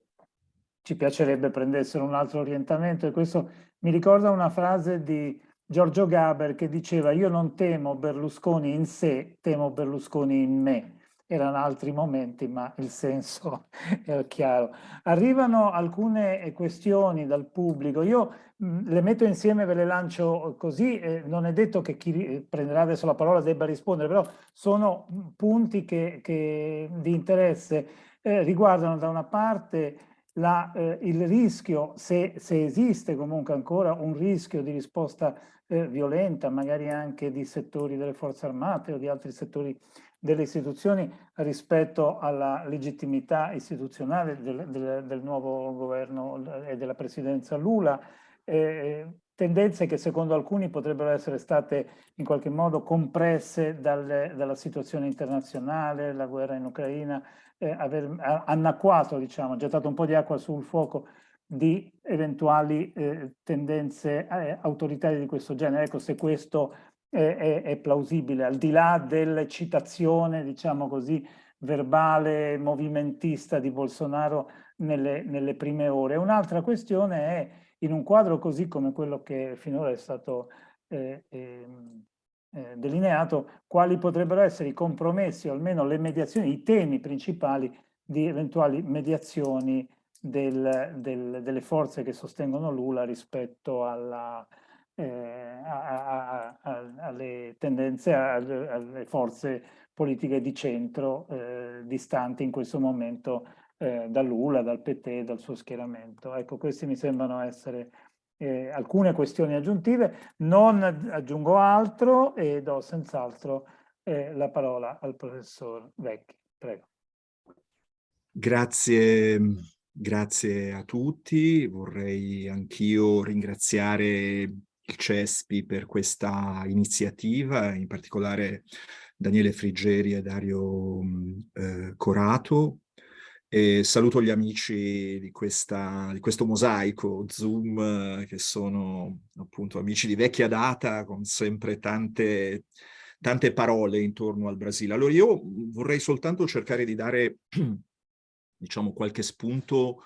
A: ci piacerebbe prendessero un altro orientamento. E questo mi ricorda una frase di Giorgio Gaber che diceva io non temo Berlusconi in sé, temo Berlusconi in me erano altri momenti, ma il senso è chiaro. Arrivano alcune questioni dal pubblico, io mh, le metto insieme, ve le lancio così, eh, non è detto che chi prenderà adesso la parola debba rispondere, però sono punti che, che di interesse eh, riguardano da una parte la, eh, il rischio, se, se, esiste comunque ancora un rischio di risposta eh, violenta, magari anche di settori delle forze armate o di altri settori delle istituzioni rispetto alla legittimità istituzionale del, del, del nuovo governo e della presidenza Lula, eh, tendenze che secondo alcuni potrebbero essere state in qualche modo compresse dalle, dalla situazione internazionale, la guerra in Ucraina, eh, aver annacquato, diciamo, gettato un po' di acqua sul fuoco di eventuali eh, tendenze eh, autoritarie di questo genere. Ecco, se questo è, è, è plausibile, al di là dell'eccitazione, diciamo così, verbale, movimentista di Bolsonaro nelle, nelle prime ore. Un'altra questione è, in un quadro così come quello che finora è stato eh, ehm, eh, delineato, quali potrebbero essere i compromessi o almeno le mediazioni, i temi principali di eventuali mediazioni del, del, delle forze che sostengono Lula rispetto alla, eh, a, a, alle tendenze, alle, alle, forze politiche di centro eh, distanti in questo momento eh, da Lula, dal PT, dal suo schieramento. Ecco, queste mi sembrano essere eh, alcune questioni aggiuntive. Non aggiungo altro e do senz'altro eh, la parola al professor Vecchi. Prego.
D: Grazie, grazie a tutti. Vorrei anch'io ringraziare il CESPI per questa iniziativa, in particolare Daniele Friggeri e Dario eh, Corato. E saluto gli amici di, questa, di questo mosaico Zoom, che sono appunto amici di vecchia data, con sempre tante, tante parole intorno al Brasile. Allora io vorrei soltanto cercare di dare, diciamo, qualche spunto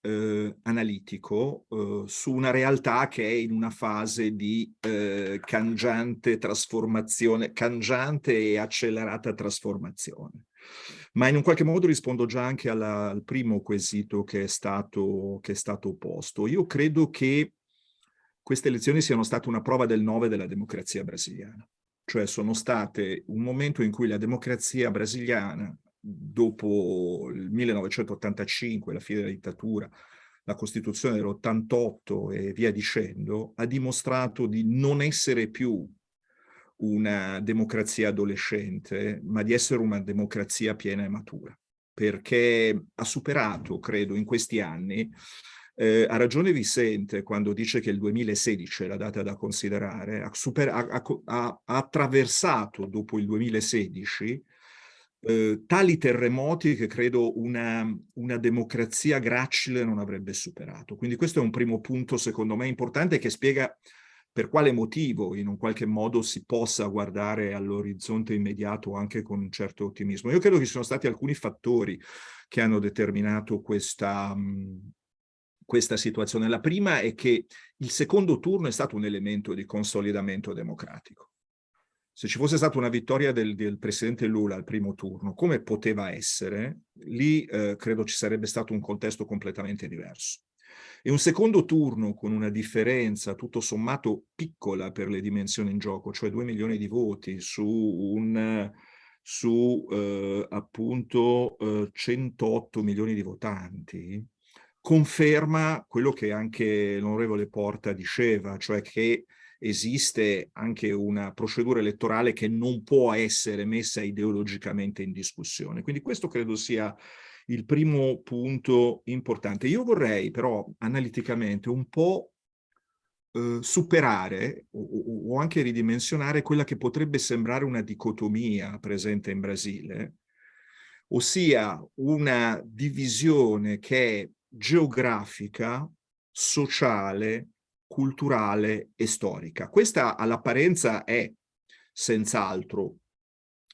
D: eh, analitico eh, su una realtà che è in una fase di eh, cangiante trasformazione, cangiante e accelerata trasformazione. Ma in un qualche modo rispondo già anche alla, al primo quesito che è, stato, che è stato posto. Io credo che queste elezioni siano state una prova del 9 della democrazia brasiliana. cioè sono state un momento in cui la democrazia brasiliana, dopo il 1985, la fine della dittatura, la Costituzione dell'88 e via dicendo, ha dimostrato di non essere più una democrazia adolescente, ma di essere una democrazia piena e matura, perché ha superato, credo, in questi anni, eh, ha ragione Vicente quando dice che il 2016 è la data da considerare, ha, super, ha, ha, ha attraversato dopo il 2016 eh, tali terremoti che credo una, una, democrazia gracile non avrebbe superato. Quindi questo è un primo punto secondo me importante che spiega per quale motivo in un qualche modo si possa guardare all'orizzonte immediato anche con un certo ottimismo. Io credo che ci sono stati alcuni fattori che hanno determinato questa, questa situazione. La prima è che il secondo turno è stato un elemento di consolidamento democratico se ci fosse stata una vittoria del, del, presidente Lula al primo turno, come poteva essere, lì eh, credo ci sarebbe stato un contesto completamente diverso. E un secondo turno con una differenza tutto sommato piccola per le dimensioni in gioco, cioè 2 milioni di voti su un su eh, appunto eh, 108 milioni di votanti, conferma quello che anche l'onorevole Porta diceva, cioè che esiste anche una procedura elettorale che non può essere messa ideologicamente in discussione. Quindi questo credo sia il primo punto importante. Io vorrei però analiticamente un po' eh, superare o, o anche ridimensionare quella che potrebbe sembrare una dicotomia presente in Brasile, ossia una divisione che è geografica, sociale, culturale e storica. Questa all'apparenza è senz'altro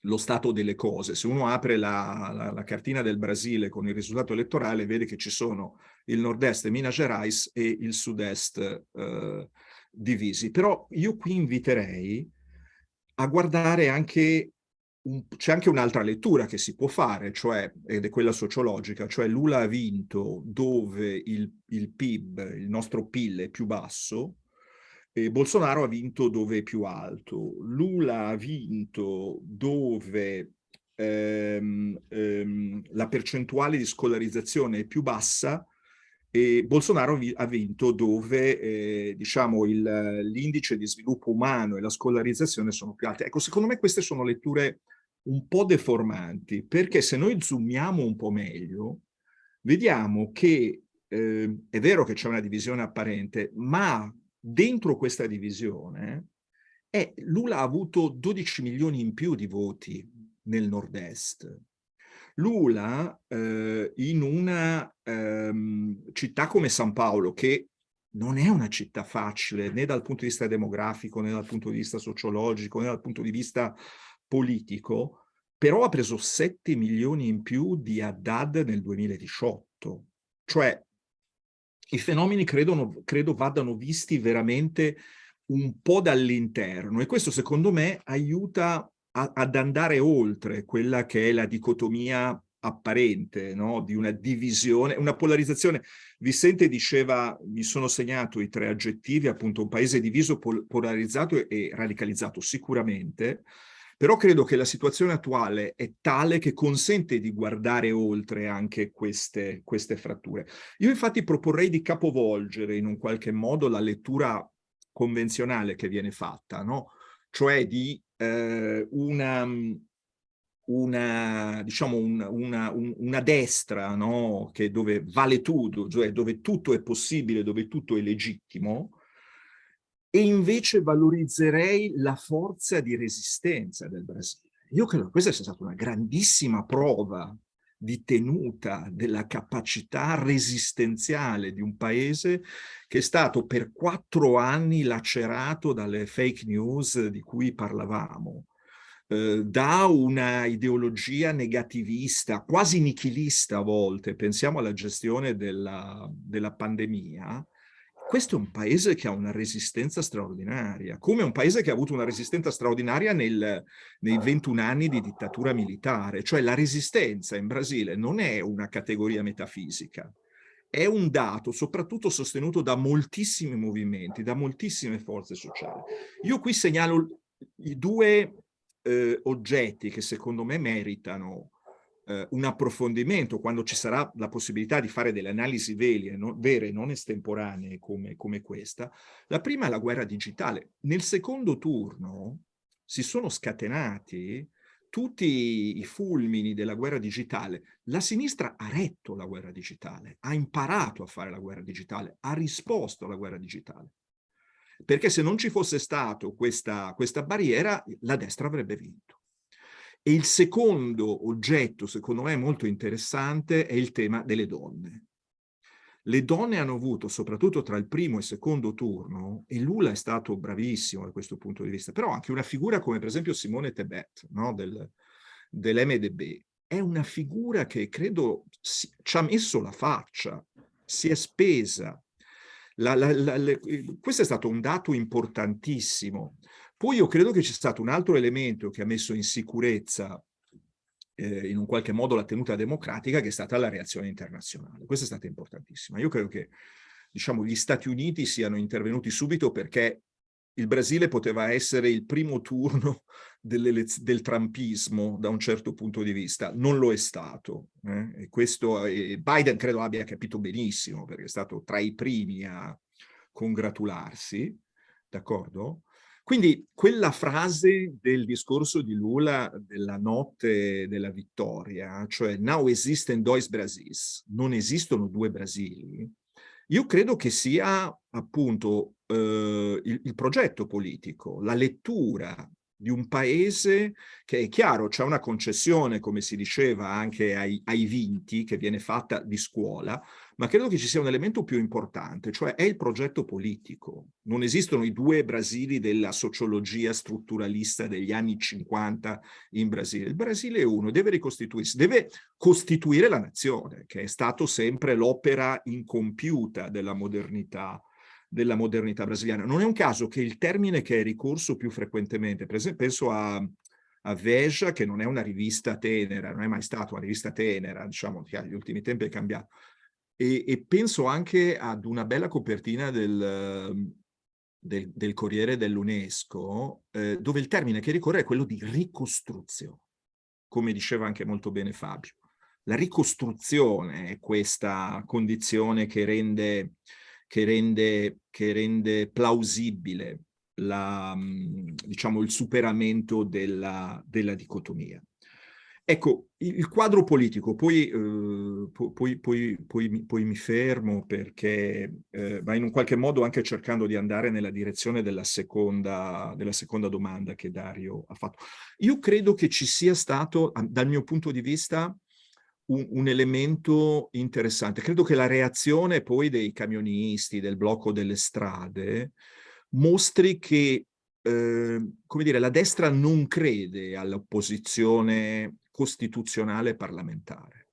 D: lo stato delle cose. Se uno apre la, la, la, cartina del Brasile con il risultato elettorale vede che ci sono il nord-est Minas Gerais e il sud-est eh, divisi. Però io qui inviterei a guardare anche c'è anche un'altra lettura che si può fare, cioè, ed è quella sociologica, cioè Lula ha vinto dove il, il PIB, il nostro PIL è più basso, e Bolsonaro ha vinto dove è più alto. Lula ha vinto dove ehm, ehm, la percentuale di scolarizzazione è più bassa e Bolsonaro ha vinto dove eh, diciamo l'indice di sviluppo umano e la scolarizzazione sono più alti. Ecco, secondo me queste sono letture un po' deformanti, perché se noi zoomiamo un po' meglio, vediamo che eh, è vero che c'è una divisione apparente, ma dentro questa divisione eh, Lula ha avuto 12 milioni in più di voti nel nord-est. Lula eh, in una ehm, città come San Paolo, che non è una città facile né dal punto di vista demografico, né dal punto di vista sociologico, né dal punto di vista politico, però ha preso 7 milioni in più di Haddad nel 2018. Cioè, i fenomeni credo, credo vadano visti veramente un po' dall'interno e questo secondo me aiuta a, ad andare oltre quella che è la dicotomia apparente, no? di una divisione, una polarizzazione. Vicente diceva, mi sono segnato i tre aggettivi, appunto un paese diviso, pol polarizzato e radicalizzato sicuramente, però credo che la situazione attuale è tale che consente di guardare oltre anche queste, queste fratture. Io infatti proporrei di capovolgere in un qualche modo la lettura convenzionale che viene fatta, no? cioè di eh, una, una, diciamo un, una, un, una destra no? che dove vale tutto, cioè dove tutto è possibile, dove tutto è legittimo, e invece valorizzerei la forza di resistenza del Brasile. Io credo che questa sia stata una grandissima prova di tenuta della capacità resistenziale di un paese che è stato per quattro anni lacerato dalle fake news di cui parlavamo, eh, da una ideologia negativista, quasi nichilista a volte, pensiamo alla gestione della, della pandemia, questo è un paese che ha una resistenza straordinaria, come un paese che ha avuto una resistenza straordinaria nel, nei 21 anni di dittatura militare, cioè la resistenza in Brasile non è una categoria metafisica, è un dato soprattutto sostenuto da moltissimi movimenti, da moltissime forze sociali. Io qui segnalo i due eh, oggetti che secondo me meritano eh, un approfondimento quando ci sarà la possibilità di fare delle analisi vere, no, vere non estemporanee come, come questa, la prima è la guerra digitale. Nel secondo turno si sono scatenati tutti i fulmini della guerra digitale. La sinistra ha retto la guerra digitale, ha imparato a fare la guerra digitale, ha risposto alla guerra digitale. Perché se non ci fosse stato questa, questa barriera, la destra avrebbe vinto. E il secondo oggetto, secondo me molto interessante, è il tema delle donne. Le donne hanno avuto, soprattutto tra il primo e il secondo turno, e Lula è stato bravissimo da questo punto di vista, però anche una figura come per esempio Simone Tebet, no? del, dell'MDB, è una figura che credo si, ci ha messo la faccia, si è spesa. La, la, la, le, questo è stato un dato importantissimo. Poi io credo che c'è stato un altro elemento che ha messo in sicurezza eh, in un qualche modo la tenuta democratica che è stata la reazione internazionale. Questa è stata importantissima. Io credo che diciamo, gli Stati Uniti siano intervenuti subito perché il Brasile poteva essere il primo turno del trumpismo da un certo punto di vista, non lo è stato. Eh? E questo eh, Biden credo abbia capito benissimo perché è stato tra i primi a congratularsi, d'accordo? Quindi quella frase del discorso di Lula della notte della vittoria, cioè now existen dois Brasis, non esistono due Brasili, io credo che sia appunto eh, il, il progetto politico, la lettura di un paese che è chiaro, c'è una concessione, come si diceva, anche ai, ai, vinti che viene fatta di scuola, ma credo che ci sia un elemento più importante, cioè è il progetto politico. Non esistono i due Brasili della sociologia strutturalista degli anni 50 in Brasile. Il Brasile è uno, deve ricostituirsi, deve costituire la nazione, che è stato sempre l'opera incompiuta della modernità della modernità brasiliana. Non è un caso che il termine che è ricorso più frequentemente, per esempio penso a, a Veja, che non è una rivista tenera, non è mai stata una rivista tenera, diciamo che agli ultimi tempi è cambiato, e, e penso anche ad una bella copertina del, del, del Corriere dell'UNESCO, eh, dove il termine che ricorre è quello di ricostruzione, come diceva anche molto bene Fabio. La ricostruzione è questa condizione che rende che rende, che rende plausibile la, diciamo, il superamento della, della dicotomia. Ecco, il quadro politico, poi, eh, poi, poi, poi, mi fermo perché, eh, ma in un qualche modo anche cercando di andare nella direzione della seconda, della seconda domanda che Dario ha fatto. Io credo che ci sia stato, dal mio punto di vista, un, un, elemento interessante. Credo che la reazione poi dei camionisti, del blocco delle strade, mostri che eh, come dire, la destra non crede all'opposizione costituzionale parlamentare.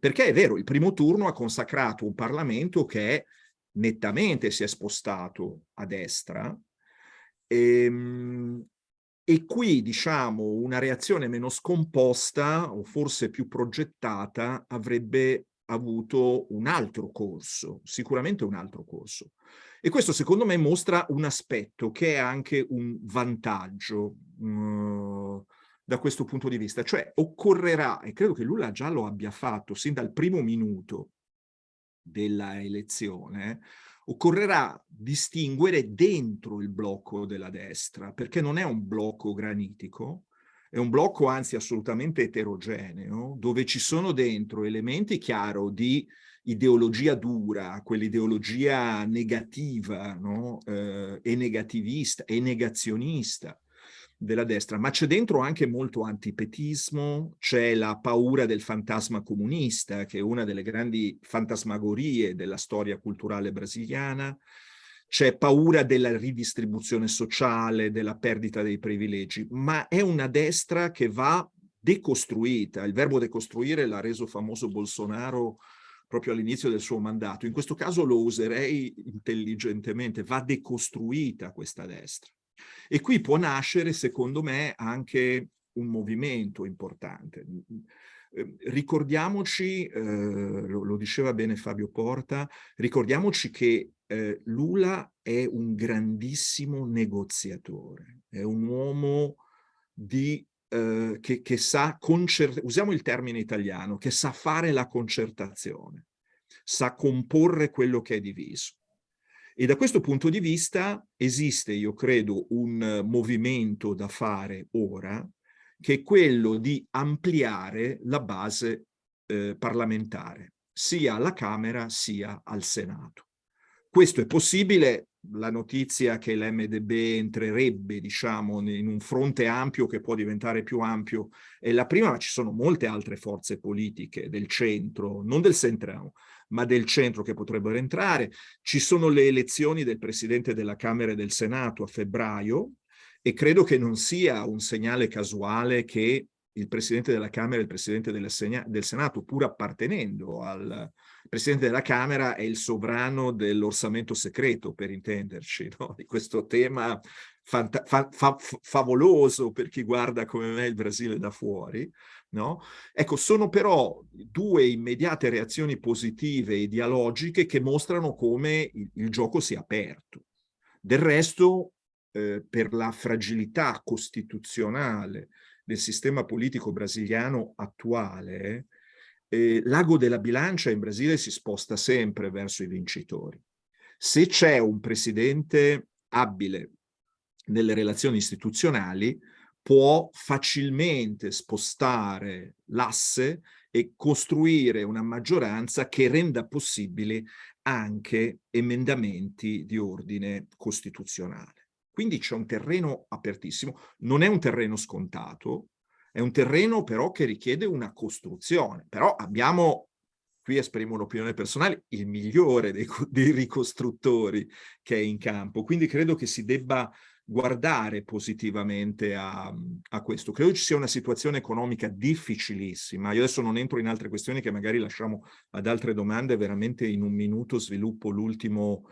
D: Perché è vero, il primo turno ha consacrato un Parlamento che nettamente si è spostato a destra, ehm, e qui, diciamo, una reazione meno scomposta o forse più progettata avrebbe avuto un altro corso, sicuramente un altro corso. E questo secondo me mostra un aspetto che è anche un vantaggio uh, da questo punto di vista, cioè occorrerà, e credo che Lula già lo abbia fatto sin dal primo minuto della elezione, occorrerà distinguere dentro il blocco della destra, perché non è un blocco granitico, è un blocco anzi assolutamente eterogeneo, dove ci sono dentro elementi chiaro di ideologia dura, quell'ideologia negativa no? eh, e negativista e negazionista, della destra, ma c'è dentro anche molto antipetismo, c'è la paura del fantasma comunista, che è una delle grandi fantasmagorie della storia culturale brasiliana, c'è paura della ridistribuzione sociale, della perdita dei privilegi, ma è una destra che va decostruita. Il verbo decostruire l'ha reso famoso Bolsonaro proprio all'inizio del suo mandato. In questo caso lo userei intelligentemente, va decostruita questa destra. E qui può nascere, secondo me, anche un movimento importante. Ehm, ricordiamoci, eh, lo, lo, diceva bene Fabio Porta, ricordiamoci che eh, Lula è un grandissimo negoziatore, è un uomo di, eh, che, che sa, usiamo il termine italiano, che sa fare la concertazione, sa comporre quello che è diviso. E da questo punto di vista esiste, io credo, un movimento da fare ora, che è quello di ampliare la base eh, parlamentare, sia alla Camera sia al Senato. Questo è possibile, la notizia che l'MDB entrerebbe, diciamo, in un fronte ampio che può diventare più ampio è la prima, ma ci sono molte altre forze politiche del centro, non del centrale, ma del centro che potrebbero entrare. Ci sono le elezioni del Presidente della Camera e del Senato a febbraio e credo che non sia un segnale casuale che il Presidente della Camera e il Presidente del Senato, pur appartenendo al Presidente della Camera, è il sovrano dell'orsamento segreto, per intenderci, no? di questo tema fa fa favoloso per chi guarda come me il Brasile da fuori. No? Ecco, sono però due immediate reazioni positive e dialogiche che mostrano come il, il gioco sia aperto. Del resto, eh, per la fragilità costituzionale del sistema politico brasiliano attuale, eh, l'ago della bilancia in Brasile si sposta sempre verso i vincitori. Se c'è un presidente abile nelle relazioni istituzionali, può facilmente spostare l'asse e costruire una maggioranza che renda possibili anche emendamenti di ordine costituzionale. Quindi c'è un terreno apertissimo, non è un terreno scontato, è un terreno però che richiede una costruzione, però abbiamo, qui esprimo un'opinione personale, il migliore dei, dei ricostruttori che è in campo, quindi credo che si debba guardare positivamente a, a, questo. Credo ci sia una situazione economica difficilissima. Io adesso non entro in altre questioni che magari lasciamo ad altre domande, veramente in un minuto sviluppo l'ultimo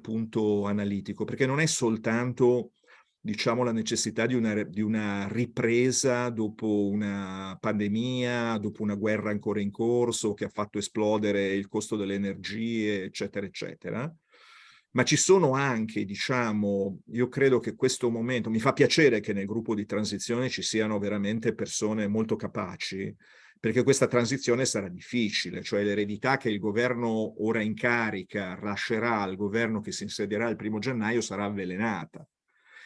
D: punto analitico, perché non è soltanto diciamo, la necessità di una, di una, ripresa dopo una pandemia, dopo una guerra ancora in corso che ha fatto esplodere il costo delle energie, eccetera, eccetera. Ma ci sono anche, diciamo, io credo che questo momento, mi fa piacere che nel gruppo di transizione ci siano veramente persone molto capaci, perché questa transizione sarà difficile, cioè l'eredità che il governo ora in carica lascerà al governo che si insedierà il primo gennaio sarà avvelenata.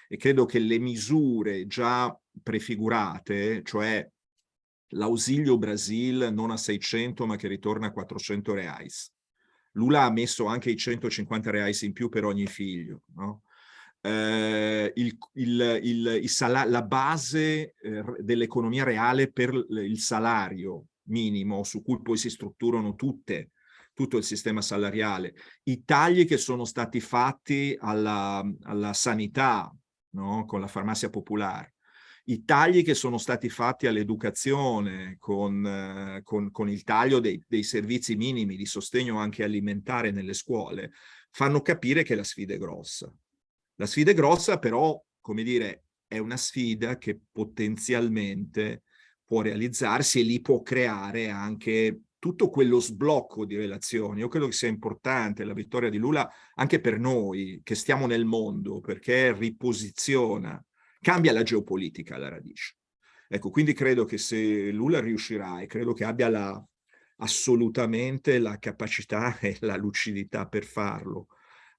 D: E credo che le misure già prefigurate, cioè l'ausilio Brasil non a 600 ma che ritorna a 400 reais. Lula ha messo anche i 150 reais in più per ogni figlio, no? eh, il, il, il, la base eh, dell'economia reale per il salario minimo su cui poi si strutturano tutte, tutto il sistema salariale, i tagli che sono stati fatti alla, alla sanità no? con la farmacia popolare, i tagli che sono stati fatti all'educazione con, eh, con, con, il taglio dei, dei servizi minimi di sostegno anche alimentare nelle scuole, fanno capire che la sfida è grossa. La sfida è grossa, però, come dire, è una sfida che potenzialmente può realizzarsi e lì può creare anche tutto quello sblocco di relazioni. Io credo che sia importante la vittoria di Lula anche per noi che stiamo nel mondo, perché riposiziona, cambia la geopolitica alla radice. Ecco, quindi credo che se Lula riuscirà, e credo che abbia la, assolutamente la capacità e la lucidità per farlo,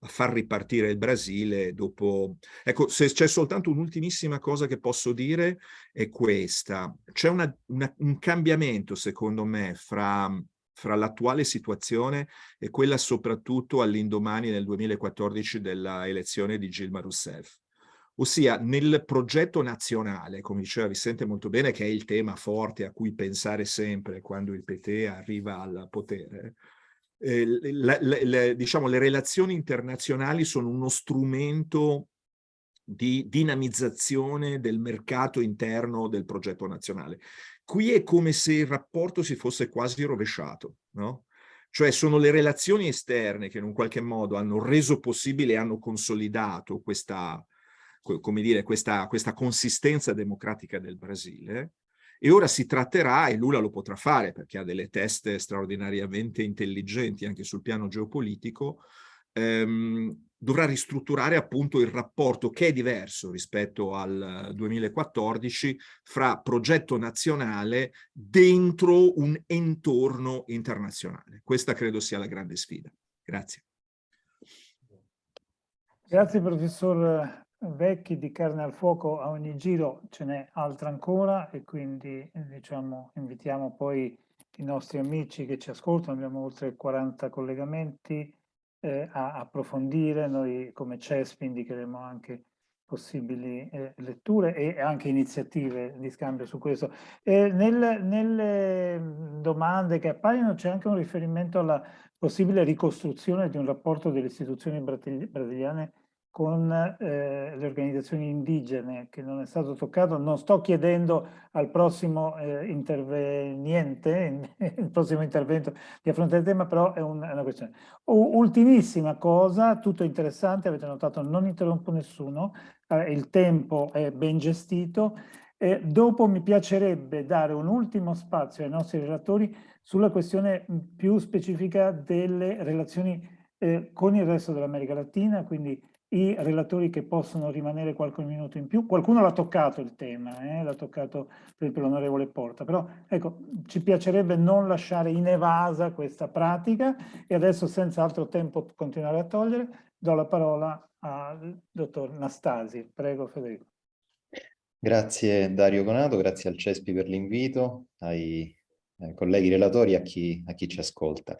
D: a far ripartire il Brasile dopo... Ecco, se c'è soltanto un'ultimissima cosa che posso dire è questa. C'è un cambiamento, secondo me, fra, fra l'attuale situazione e quella soprattutto all'indomani nel 2014 della elezione di Gilma Rousseff. Ossia, nel progetto nazionale, come diceva Vicente molto bene, che è il tema forte a cui pensare sempre quando il PT arriva al potere, eh, la, la, la, diciamo, le relazioni internazionali sono uno strumento di dinamizzazione del mercato interno del progetto nazionale. Qui è come se il rapporto si fosse quasi rovesciato, no? Cioè sono le relazioni esterne che in un qualche modo hanno reso possibile e hanno consolidato questa, come dire, questa, questa consistenza democratica del Brasile, e ora si tratterà, e Lula lo potrà fare perché ha delle teste straordinariamente intelligenti anche sul piano geopolitico, ehm, dovrà ristrutturare appunto il rapporto che è diverso rispetto al 2014 fra progetto nazionale dentro un entorno internazionale. Questa credo sia la grande sfida. Grazie.
A: Grazie professor Vecchi di Carne al Fuoco. A ogni giro ce n'è altra ancora e quindi diciamo, invitiamo poi i nostri amici che ci ascoltano, abbiamo oltre 40 collegamenti, eh, a approfondire. Noi come CESP indicheremo anche possibili eh, letture e anche iniziative di scambio su questo. Eh, nel, nelle domande che appaiono c'è anche un riferimento alla possibile ricostruzione di un rapporto delle istituzioni brasiliane con eh, le organizzazioni indigene che non è stato toccato. Non sto chiedendo al prossimo eh, interveniente, il prossimo intervento di affrontare il tema, però è, un, è una questione. U ultimissima cosa, tutto interessante, avete notato non interrompo nessuno, eh, il tempo è ben gestito. Eh, dopo mi piacerebbe dare un ultimo spazio ai nostri relatori sulla questione più specifica delle relazioni eh, con il resto dell'America Latina, quindi i relatori che possono rimanere qualche minuto in più. Qualcuno l'ha toccato il tema, eh? l'ha toccato per esempio l'onorevole Porta, però ecco, ci piacerebbe non lasciare in evasa questa pratica e adesso senza altro tempo continuare a togliere, do la parola al dottor Nastasi. Prego Federico.
E: Grazie Dario Conato, grazie al CESPI per l'invito, ai eh, colleghi relatori a chi, a chi ci ascolta.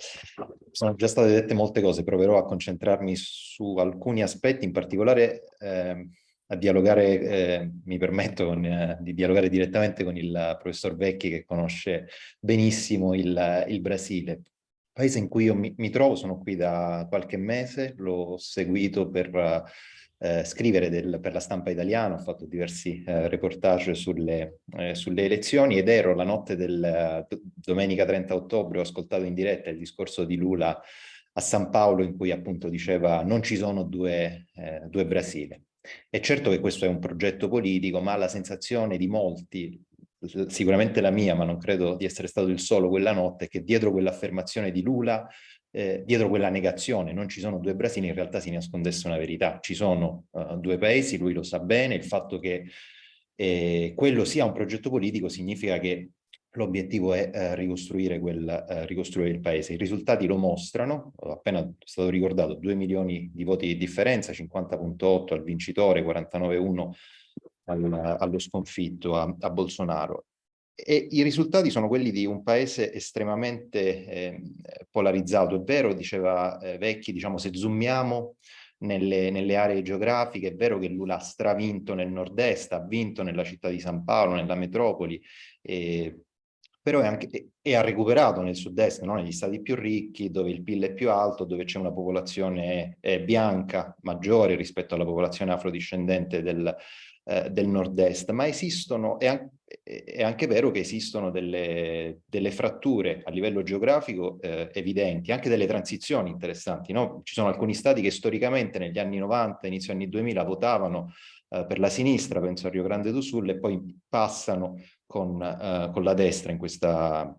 E: Sono già state dette molte cose, proverò a concentrarmi su alcuni aspetti, in particolare eh, a dialogare, eh, mi permetto con, eh, di dialogare direttamente con il professor Vecchi che conosce benissimo il, il Brasile. Paese in cui io mi, mi, trovo, sono qui da qualche mese, l'ho seguito per eh, scrivere del, per la stampa italiana, ho fatto diversi eh, reportage sulle, eh, sulle, elezioni ed ero la notte del domenica 30 ottobre, ho ascoltato in diretta il discorso di Lula a San Paolo in cui appunto diceva non ci sono due, eh, due Brasile. È certo che questo è un progetto politico, ma la sensazione di molti, sicuramente la mia, ma non credo di essere stato il solo quella notte, è che dietro quell'affermazione di Lula eh, dietro quella negazione, non ci sono due Brasili, in realtà si nascondesse una verità. Ci sono uh, due paesi, lui lo sa bene, il fatto che eh, quello sia un progetto politico significa che l'obiettivo è eh, ricostruire, quel, eh, ricostruire, il paese. I risultati lo mostrano, appena è stato ricordato, 2 milioni di voti di differenza, 50.8 al vincitore, 49.1 al, allo sconfitto a, a Bolsonaro. E i risultati sono quelli di un paese estremamente eh, polarizzato. È vero, diceva eh, Vecchi, diciamo, se zoomiamo nelle, nelle, aree geografiche, è vero che Lula ha stravinto nel nord-est, ha vinto nella città di San Paolo, nella metropoli, eh, però è anche, e ha recuperato nel sud-est, no? negli stati più ricchi, dove il PIL è più alto, dove c'è una popolazione bianca maggiore rispetto alla popolazione afrodiscendente del, eh, del nord-est, ma esistono, è, an è, anche vero che esistono delle, delle fratture a livello geografico eh, evidenti, anche delle transizioni interessanti. No? Ci sono alcuni stati che storicamente negli anni 90, inizio anni 2000 votavano eh, per la sinistra, penso a Rio Grande do Sul, e poi passano con, eh, con la destra in questa,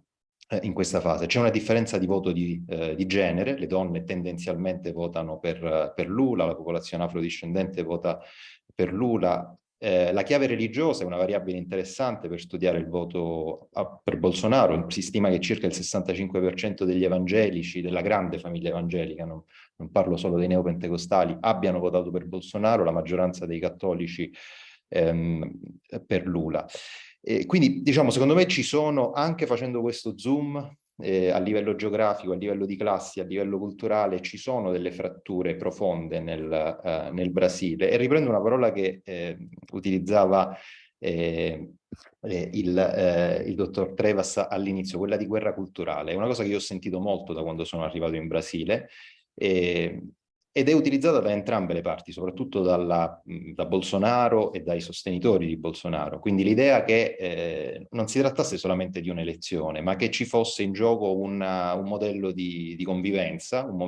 E: eh, in questa fase. C'è una differenza di voto di, eh, di, genere, le donne tendenzialmente votano per, per Lula, la popolazione afrodiscendente vota per Lula, eh, la chiave religiosa è una variabile interessante per studiare il voto a, per Bolsonaro, si stima che circa il 65% degli evangelici, della grande famiglia evangelica, non, non, parlo solo dei neopentecostali, abbiano votato per Bolsonaro, la maggioranza dei cattolici ehm, per Lula. E quindi diciamo secondo me ci sono, anche facendo questo zoom, eh, a livello geografico, a livello di classi, a livello culturale, ci sono delle fratture profonde nel, uh, nel Brasile. E riprendo una parola che eh, utilizzava eh, eh il, eh, il, dottor Trevas all'inizio, quella di guerra culturale. È una cosa che io ho sentito molto da quando sono arrivato in Brasile. E, ed è utilizzata da entrambe le parti, soprattutto dalla, da Bolsonaro e dai sostenitori di Bolsonaro. Quindi l'idea che eh, non si trattasse solamente di un'elezione, ma che ci fosse in gioco una, un modello di, di convivenza, un,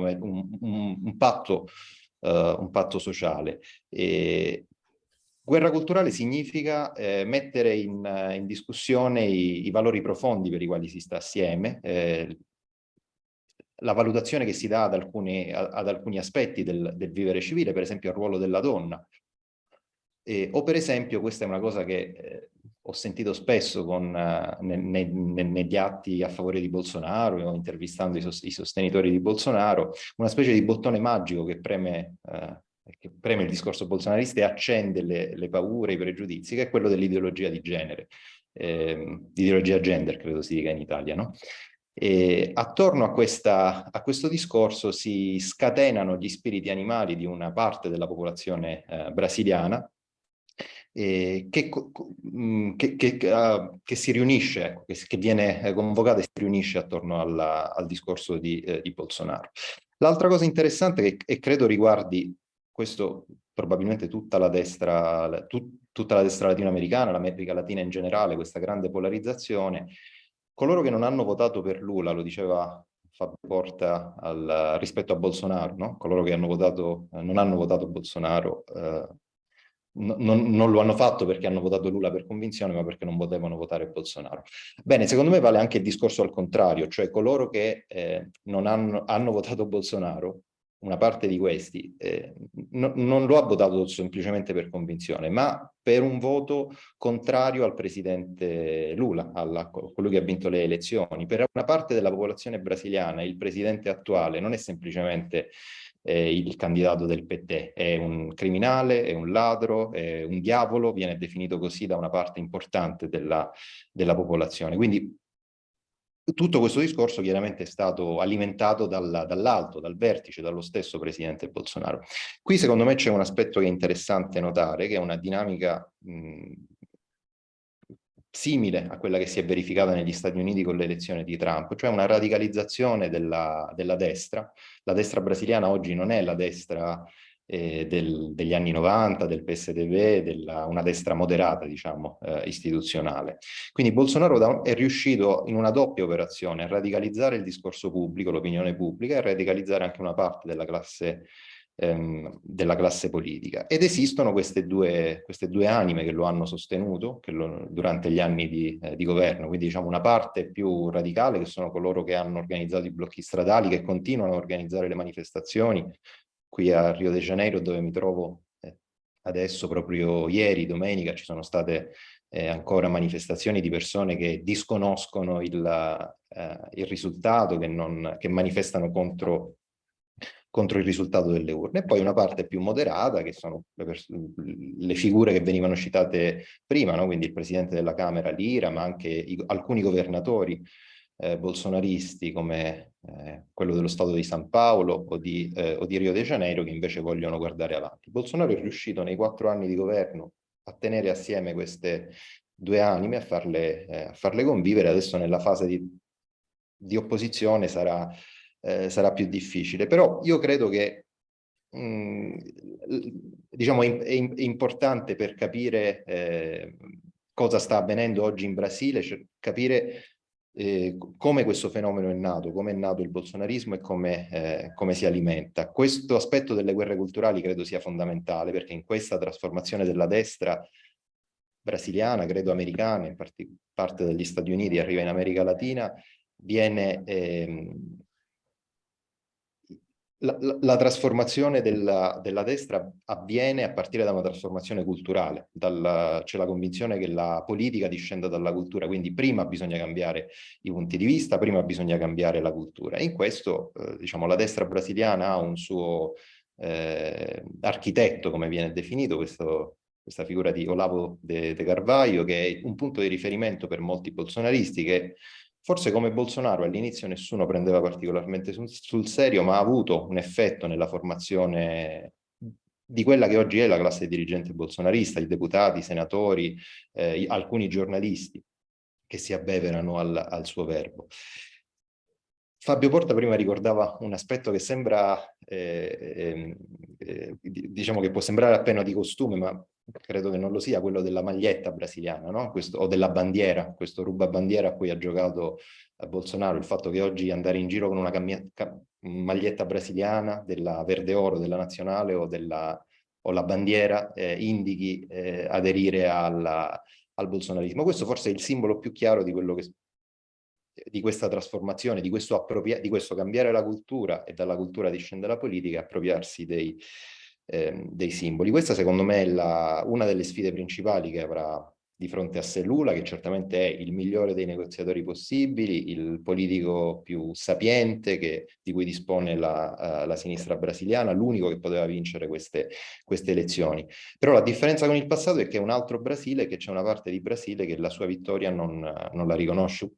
E: un, un, patto, uh, un patto sociale. E, Guerra culturale significa eh, mettere in, in discussione i, i, valori profondi per i quali si sta assieme, eh, la valutazione che si dà ad alcuni, ad alcuni aspetti del, del, vivere civile, per esempio al ruolo della donna. E, o per esempio, questa è una cosa che eh, ho sentito spesso con, uh, ne, ne, negli atti a favore di Bolsonaro o intervistando i, sos i, sostenitori di Bolsonaro, una specie di bottone magico che preme, uh, che preme il discorso bolsonarista e accende le, le paure, i pregiudizi, che è quello dell'ideologia di genere, eh, ideologia gender credo si dica in Italia, no? E attorno a, questa, a, questo discorso si scatenano gli spiriti animali di una parte della popolazione eh, brasiliana eh, che, che, che, uh, che, si riunisce, ecco, che, viene eh, convocata e si riunisce attorno alla, al discorso di, eh, di Bolsonaro. L'altra cosa interessante, e credo riguardi questo probabilmente tutta la destra, tut, tutta la destra latinoamericana, l'America Latina in generale, questa grande polarizzazione, coloro che non hanno votato per Lula, lo diceva Fabio Porta al, rispetto a Bolsonaro, no? coloro che hanno votato, eh, non hanno votato Bolsonaro eh, non, non, lo hanno fatto perché hanno votato Lula per convinzione, ma perché non potevano votare Bolsonaro. Bene, secondo me vale anche il discorso al contrario, cioè coloro che eh, non hanno, hanno votato Bolsonaro una parte di questi eh, no, non lo ha votato semplicemente per convinzione, ma per un voto contrario al presidente Lula, a colui che ha vinto le elezioni. Per una parte della popolazione brasiliana il presidente attuale non è semplicemente eh, il candidato del PT, è un criminale, è un ladro, è un diavolo, viene definito così da una parte importante della, della popolazione. Quindi tutto questo discorso chiaramente è stato alimentato dal, dall'alto, dal vertice, dallo stesso presidente Bolsonaro. Qui secondo me c'è un aspetto che è interessante notare, che è una dinamica mh, simile a quella che si è verificata negli Stati Uniti con l'elezione di Trump, cioè una radicalizzazione della, della destra. La destra brasiliana oggi non è la destra eh, del, degli anni 90, del PSDB, della, una destra moderata, diciamo, eh, istituzionale. Quindi Bolsonaro è riuscito in una doppia operazione a radicalizzare il discorso pubblico, l'opinione pubblica, e a radicalizzare anche una parte della classe ehm, della classe politica. Ed esistono queste due, queste due anime che lo hanno sostenuto lo, durante gli anni di, eh, di, governo, quindi diciamo una parte più radicale che sono coloro che hanno organizzato i blocchi stradali, che continuano a organizzare le manifestazioni, qui a Rio de Janeiro dove mi trovo eh, adesso proprio ieri, domenica, ci sono state eh, ancora manifestazioni di persone che disconoscono il, eh, il risultato, che, non, che manifestano contro, contro, il risultato delle urne. E poi una parte più moderata, che sono le, le figure che venivano citate prima, no? quindi il presidente della Camera Lira, ma anche i, alcuni governatori eh, bolsonaristi come eh, quello dello Stato di San Paolo o di, eh, o di, Rio de Janeiro che invece vogliono guardare avanti. Bolsonaro è riuscito nei quattro anni di governo a tenere assieme queste due anime, a farle, eh, a farle convivere, adesso nella fase di, di opposizione sarà, eh, sarà, più difficile. Però io credo che mm, diciamo, è, è, importante per capire eh, cosa sta avvenendo oggi in Brasile, cioè capire eh, come questo fenomeno è nato, come è nato il bolsonarismo e come, eh, come, si alimenta. Questo aspetto delle guerre culturali credo sia fondamentale perché in questa trasformazione della destra brasiliana, credo americana, in parte degli Stati Uniti, arriva in America Latina, viene ehm, la, la, trasformazione della, della, destra avviene a partire da una trasformazione culturale, c'è la convinzione che la politica discenda dalla cultura, quindi prima bisogna cambiare i punti di vista, prima bisogna cambiare la cultura. E in questo, eh, diciamo, la destra brasiliana ha un suo eh, architetto, come viene definito, questo, questa figura di Olavo de, de Carvalho, che è un punto di riferimento per molti bolsonaristi che Forse come Bolsonaro all'inizio nessuno prendeva particolarmente sul, sul, serio, ma ha avuto un effetto nella formazione di quella che oggi è la classe dirigente bolsonarista, i deputati, i senatori, eh, alcuni giornalisti che si abbeverano al, al suo verbo. Fabio Porta prima ricordava un aspetto che sembra, eh, eh, diciamo che può sembrare appena di costume, ma credo che non lo sia, quello della maglietta brasiliana, no? questo, o della bandiera, questo rubabandiera a cui ha giocato Bolsonaro, il fatto che oggi andare in giro con una maglietta brasiliana della verde oro della nazionale o, della, o la bandiera eh, indichi eh, aderire alla, al bolsonarismo. Questo forse è il simbolo più chiaro di quello che di questa trasformazione, di questo, di questo cambiare la cultura e dalla cultura discende la politica, appropriarsi dei, eh, dei simboli. Questa secondo me è la, una delle sfide principali che avrà di fronte a sé Lula, che certamente è il migliore dei negoziatori possibili, il politico più sapiente che, di cui dispone la, uh, la sinistra brasiliana, l'unico che poteva vincere queste, queste, elezioni. Però la differenza con il passato è che è un altro Brasile, che c'è una parte di Brasile che la sua vittoria non, non la riconosce.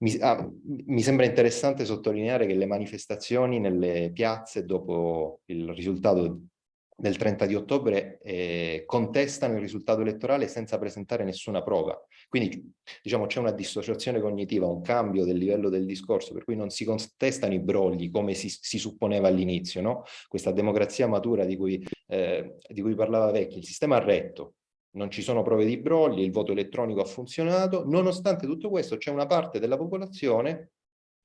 E: Mi, ah, mi sembra interessante sottolineare che le manifestazioni nelle piazze dopo il risultato del 30 di ottobre eh, contestano il risultato elettorale senza presentare nessuna prova. Quindi diciamo c'è una dissociazione cognitiva, un cambio del livello del discorso, per cui non si contestano i brogli come si, si supponeva all'inizio, no? Questa democrazia matura di cui, eh, di cui parlava Vecchi, il sistema ha retto, non ci sono prove di brogli, il voto elettronico ha funzionato, nonostante tutto questo c'è una parte della popolazione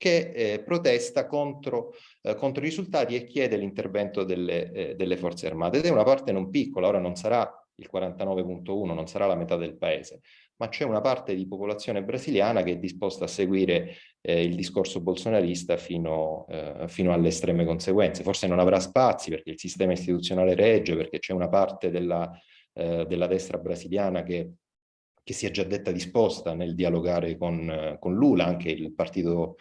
E: che eh, protesta contro, eh, contro, i risultati e chiede l'intervento delle, eh, delle, forze armate. Ed è una parte non piccola, ora non sarà il 49.1, non sarà la metà del paese, ma c'è una parte di popolazione brasiliana che è disposta a seguire eh, il discorso bolsonarista fino, eh, fino, alle estreme conseguenze. Forse non avrà spazi perché il sistema istituzionale regge, perché c'è una parte della, eh, della destra brasiliana che che si è già detta disposta nel dialogare con, con Lula, anche il partito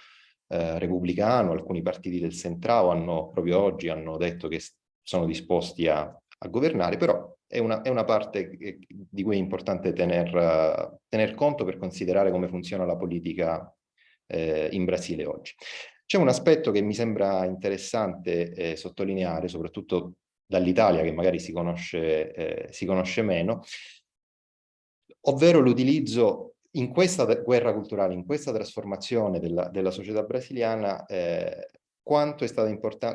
E: eh, repubblicano, alcuni partiti del Centrao hanno proprio oggi hanno detto che sono disposti a, a governare, però è una, è una parte di cui è importante tener, tener, conto per considerare come funziona la politica eh, in Brasile oggi. C'è un aspetto che mi sembra interessante eh, sottolineare, soprattutto dall'Italia, che magari si conosce, eh, si conosce meno, ovvero l'utilizzo in questa guerra culturale, in questa trasformazione della, della società brasiliana, eh, quanto,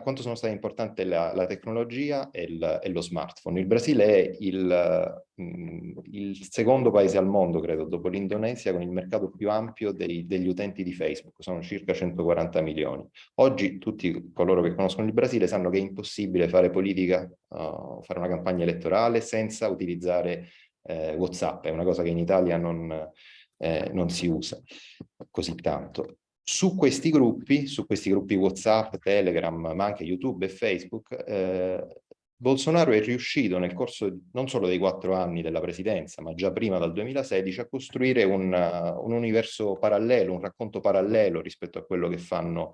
E: quanto, sono state importanti la, la tecnologia e, il, e, lo smartphone. Il Brasile è il, mh, mm, il secondo paese al mondo, credo, dopo l'Indonesia, con il mercato più ampio dei, degli utenti di Facebook, sono circa 140 milioni. Oggi tutti coloro che conoscono il Brasile sanno che è impossibile fare politica, uh, fare una campagna elettorale senza utilizzare eh, WhatsApp, è una cosa che in Italia non eh, non si usa così tanto. Su questi gruppi, su questi gruppi WhatsApp, Telegram, ma anche YouTube e Facebook, eh, Bolsonaro è riuscito nel corso non solo dei quattro anni della presidenza, ma già prima dal 2016, a costruire un, un universo parallelo, un racconto parallelo rispetto a quello che fanno,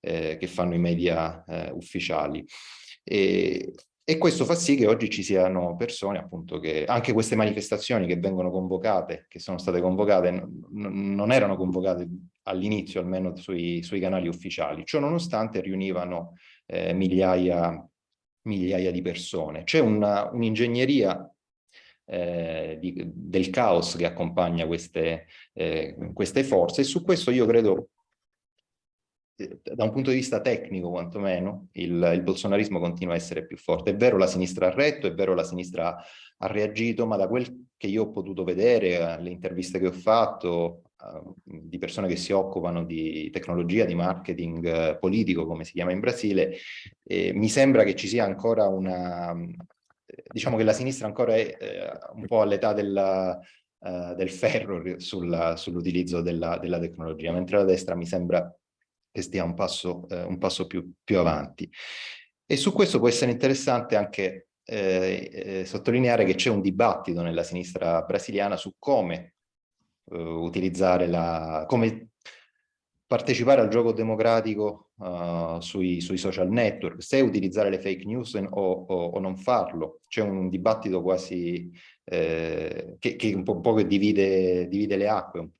E: eh, che fanno i media eh, ufficiali. E, e questo fa sì che oggi ci siano persone, appunto, che anche queste manifestazioni che vengono convocate, che sono state convocate, non erano convocate all'inizio, almeno sui, sui, canali ufficiali. Ciò nonostante riunivano eh, migliaia, migliaia di persone. C'è un'ingegneria un eh, del caos che accompagna queste, eh, queste forze e su questo io credo da un punto di vista tecnico quantomeno, il, il bolsonarismo continua a essere più forte. È vero la sinistra ha retto, è vero la sinistra ha reagito, ma da quel che io ho potuto vedere, le interviste che ho fatto, uh, di persone che si occupano di tecnologia, di marketing uh, politico, come si chiama in Brasile, eh, mi sembra che ci sia ancora una... diciamo che la sinistra ancora è eh, un po' all'età della... Uh, del ferro sull'utilizzo sull della, della tecnologia, mentre la destra mi sembra che stia un passo, eh, un passo più, più, avanti. E su questo può essere interessante anche eh, eh, sottolineare che c'è un dibattito nella sinistra brasiliana su come eh, utilizzare la, come partecipare al gioco democratico uh, sui, sui, social network, se utilizzare le fake news o, o, o non farlo. C'è un dibattito quasi eh, che, che, un po', un po che divide, divide, le acque.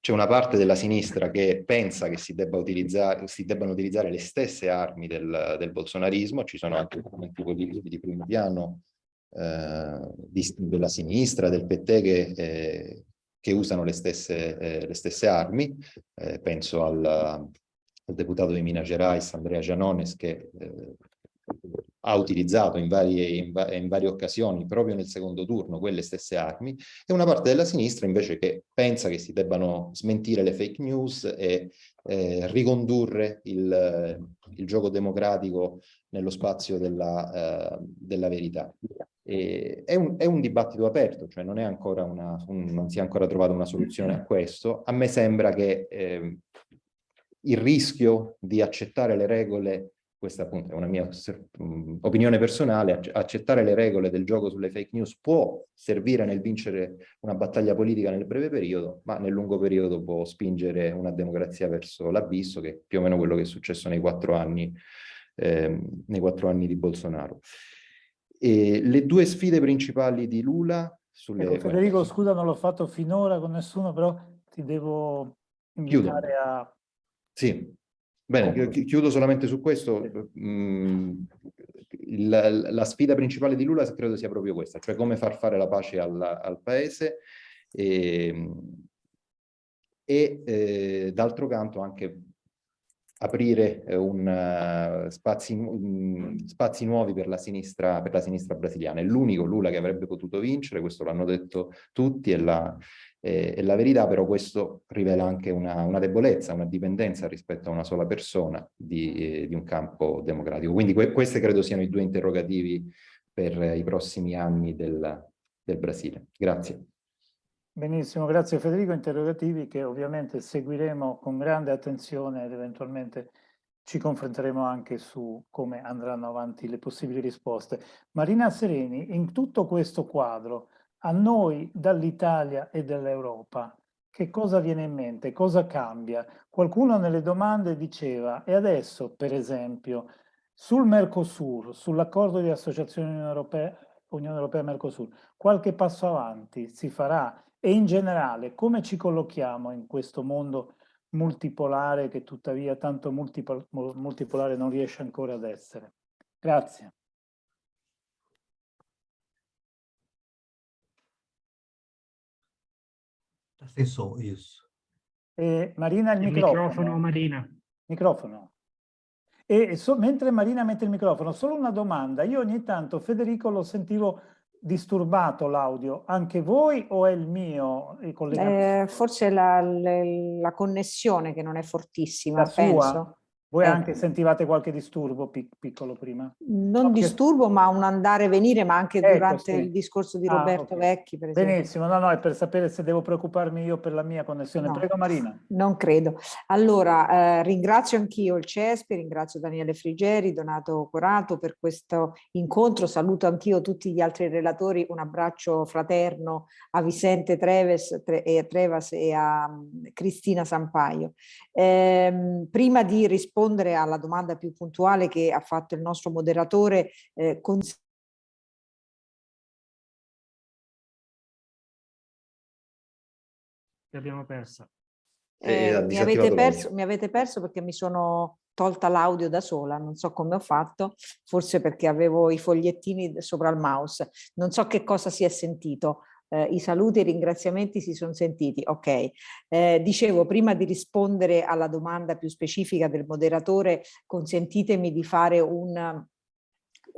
E: C'è una parte della sinistra che pensa che si, debba utilizzare, si debbano utilizzare le stesse armi del, del bolsonarismo, ci sono anche documenti politici di primo piano eh, di, della sinistra, del PT che eh, che usano le stesse, eh, le stesse armi, eh, penso al, al, deputato di Minas Gerais, Andrea Gianones, che eh, ha utilizzato in varie, in, va in varie, occasioni, proprio nel secondo turno, quelle stesse armi, e una parte della sinistra invece che pensa che si debbano smentire le fake news e eh, ricondurre il, il, gioco democratico nello spazio della, uh, della verità. E è, un, è, un, dibattito aperto, cioè non, una, un, non, si è ancora trovata una soluzione a questo. A me sembra che eh, il rischio di accettare le regole questa appunto è una mia opinione personale, accettare le regole del gioco sulle fake news può servire nel vincere una battaglia politica nel breve periodo, ma nel lungo periodo può spingere una democrazia verso l'abisso, che è più o meno quello che è successo nei quattro anni, eh, nei quattro anni di Bolsonaro. E le due sfide principali di Lula sulle...
A: Ecco, Federico, scusa, non l'ho fatto finora con nessuno, però ti devo invitare Chiudo. a...
E: Sì, Bene, chiudo solamente su questo. Mm, la, la, sfida principale di Lula credo sia proprio questa, cioè come far fare la pace al, al paese e, e eh, d'altro canto anche aprire eh, un, uh, spazi, um, spazi, nuovi per la, sinistra, per la sinistra brasiliana. È l'unico Lula che avrebbe potuto vincere, questo l'hanno detto tutti, e la, eh, e la verità però questo rivela anche una, una, debolezza, una dipendenza rispetto a una sola persona di, eh, di un campo democratico. Quindi que questi credo siano i due interrogativi per i prossimi anni del, del Brasile. Grazie.
A: Benissimo, grazie Federico. Interrogativi che ovviamente seguiremo con grande attenzione ed eventualmente ci confronteremo anche su come andranno avanti le possibili risposte. Marina Sereni, in tutto questo quadro, a noi dall'Italia e dall'Europa che cosa viene in mente, cosa cambia? Qualcuno nelle domande diceva, e adesso per esempio sul Mercosur, sull'accordo di associazione Unione Europea, Unione Europea Mercosur, qualche passo avanti si farà e in generale come ci collochiamo in questo mondo multipolare che tuttavia tanto multipolare non riesce ancora ad essere? Grazie.
B: Stesso, isso.
A: Eh, Marina, il, il microfono.
F: microfono. Marina.
A: Microfono. E so, mentre Marina mette il microfono, solo una domanda. Io ogni tanto, Federico, lo sentivo disturbato l'audio. Anche voi o è il mio?
G: Eh, forse la, la, la, connessione che non è fortissima, la penso. Sua?
A: Voi eh. anche sentivate qualche disturbo pic piccolo prima?
G: Non no, disturbo, che... ma un andare e venire, ma anche ecco, durante sì. il discorso di ah, Roberto okay. Vecchi, per
A: esempio. Benissimo, no, no, è per sapere se devo preoccuparmi io per la mia connessione. No, Prego Marina.
G: Non credo. Allora, eh, ringrazio anch'io il CESPI, ringrazio Daniele Frigeri, Donato Corato per questo incontro, saluto anch'io tutti gli altri relatori, un abbraccio fraterno a Vicente Treves, Tre, e Trevas e a um, Cristina Sampaio. Eh, prima di rispondere rispondere alla domanda più puntuale che ha fatto il nostro moderatore, eh,
F: abbiamo persa.
G: Eh, mi, avete perso, mi, avete perso, perché mi sono tolta l'audio da sola, non so come ho fatto, forse perché avevo i fogliettini sopra il mouse, non so che cosa si è sentito eh, i saluti e i ringraziamenti si sono sentiti. Ok, eh, dicevo prima di rispondere alla domanda più specifica del moderatore, consentitemi di fare un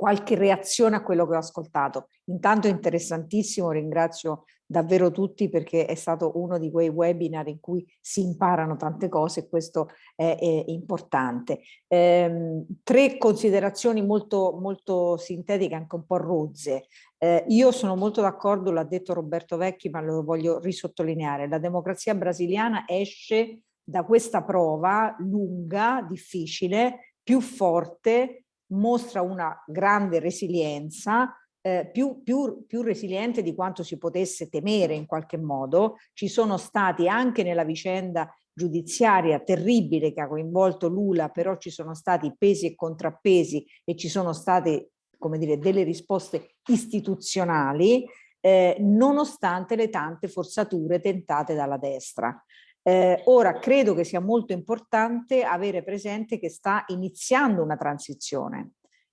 G: qualche reazione a quello che ho ascoltato. Intanto è interessantissimo, ringrazio davvero tutti perché è stato uno di quei webinar in cui si imparano tante cose e questo è, è importante. Ehm, tre considerazioni molto, molto sintetiche, anche un po' rozze. Eh, io sono molto d'accordo, l'ha detto Roberto Vecchi, ma lo voglio risottolineare, la democrazia brasiliana esce da questa prova lunga, difficile, più forte, mostra una grande resilienza, eh, più, più, più resiliente di quanto si potesse temere in qualche modo. Ci sono stati anche nella vicenda giudiziaria terribile che ha coinvolto Lula, però ci sono stati pesi e contrappesi e ci sono state come dire, delle risposte istituzionali eh, nonostante le tante forzature tentate dalla destra. Eh, ora credo che sia molto importante avere presente che sta iniziando una transizione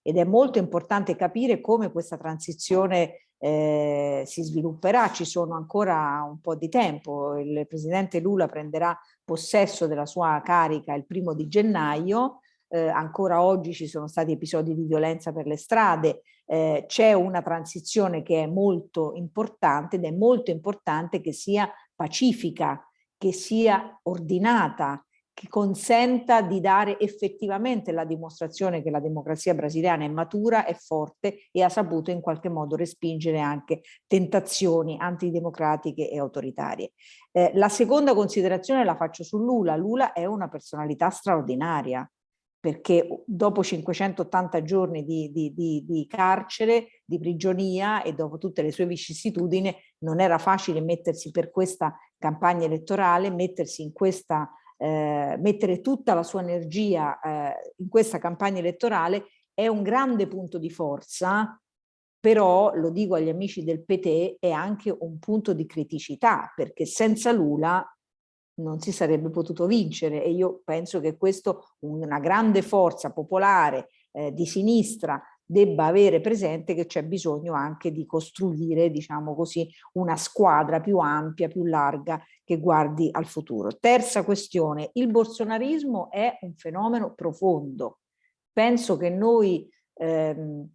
G: ed è molto importante capire come questa transizione eh, si svilupperà, ci sono ancora un po' di tempo, il presidente Lula prenderà possesso della sua carica il primo di gennaio, eh, ancora oggi ci sono stati episodi di violenza per le strade, eh, c'è una transizione che è molto importante ed è molto importante che sia pacifica, che sia ordinata, che consenta di dare effettivamente la dimostrazione che la democrazia brasiliana è matura, è forte e ha saputo in qualche modo respingere anche tentazioni antidemocratiche e autoritarie. Eh, la seconda considerazione la faccio su Lula. Lula è una personalità straordinaria perché dopo 580 giorni di, di, di, di, carcere, di prigionia e dopo tutte le sue vicissitudini non era facile mettersi per questa campagna elettorale, mettersi in questa eh, mettere tutta la sua energia eh, in questa campagna elettorale è un grande punto di forza, però lo dico agli amici del PT è anche un punto di criticità perché senza Lula non si sarebbe potuto vincere e io penso che questo una grande forza popolare eh, di sinistra debba avere presente che c'è bisogno anche di costruire, diciamo così, una squadra più ampia, più larga che guardi al futuro. Terza questione, il bolsonarismo è un fenomeno profondo. Penso che noi ehm,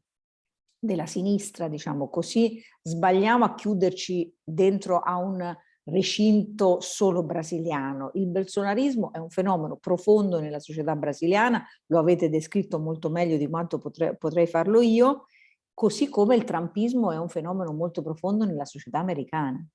G: della sinistra, diciamo così, sbagliamo a chiuderci dentro a un recinto solo brasiliano. Il bolsonarismo è un fenomeno profondo nella società brasiliana, lo avete descritto molto meglio di quanto potrei, potrei farlo io, così come il trumpismo è un fenomeno molto profondo nella società americana.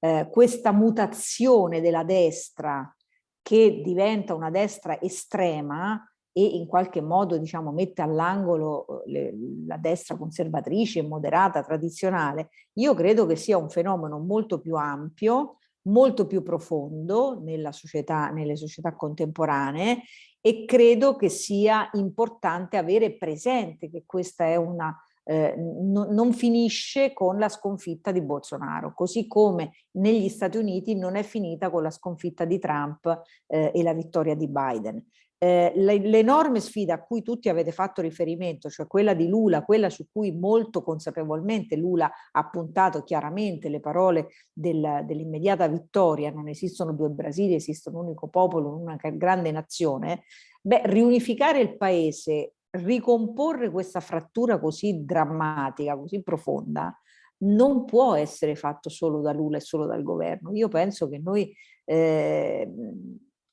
G: Eh, questa mutazione della destra che diventa una destra estrema e in qualche modo diciamo, mette all'angolo eh, la destra conservatrice, moderata, tradizionale, io credo che sia un fenomeno molto più ampio, molto più profondo società, nelle società contemporanee e credo che sia importante avere presente che questa è una eh, no, non finisce con la sconfitta di Bolsonaro, così come negli Stati Uniti non è finita con la sconfitta di Trump eh, e la vittoria di Biden. Eh, l'enorme sfida a cui tutti avete fatto riferimento, cioè quella di Lula, quella su cui molto consapevolmente Lula ha puntato chiaramente le parole del, dell'immediata vittoria, non esistono due Brasili, esiste un unico popolo, una grande nazione, beh, riunificare il paese, ricomporre questa frattura così drammatica, così profonda, non può essere fatto solo da Lula e solo dal governo. Io penso che noi eh,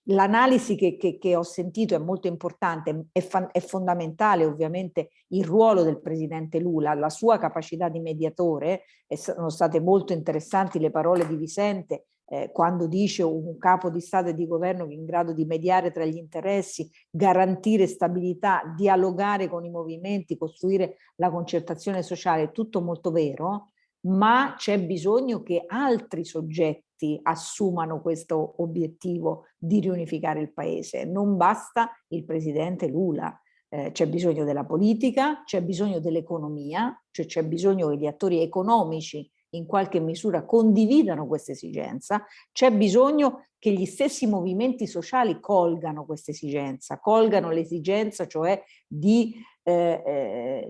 G: L'analisi che, che, che, ho sentito è molto importante, è, è, fondamentale ovviamente il ruolo del presidente Lula, la sua capacità di mediatore, e sono state molto interessanti le parole di Vicente eh, quando dice un capo di Stato e di governo che è in grado di mediare tra gli interessi, garantire stabilità, dialogare con i movimenti, costruire la concertazione sociale, è tutto molto vero, ma c'è bisogno che altri soggetti assumano questo obiettivo di riunificare il paese. Non basta il presidente Lula, eh, c'è bisogno della politica, c'è bisogno dell'economia, cioè c'è bisogno che gli attori economici in qualche misura condividano questa esigenza, c'è bisogno che gli stessi movimenti sociali colgano questa esigenza, colgano l'esigenza cioè di eh, eh,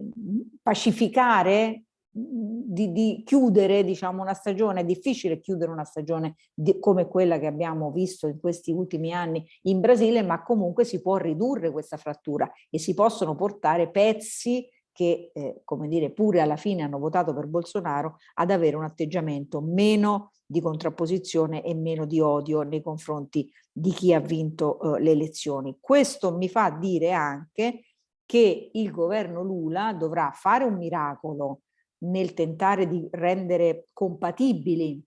G: pacificare di, di, chiudere diciamo, una stagione, è difficile chiudere una stagione di, come quella che abbiamo visto in questi ultimi anni in Brasile, ma comunque si può ridurre questa frattura e si possono portare pezzi che, eh, come dire, pure alla fine hanno votato per Bolsonaro, ad avere un atteggiamento meno di contrapposizione e meno di odio nei confronti di chi ha vinto eh, le elezioni. Questo mi fa dire anche che il governo Lula dovrà fare un miracolo nel tentare di rendere compatibili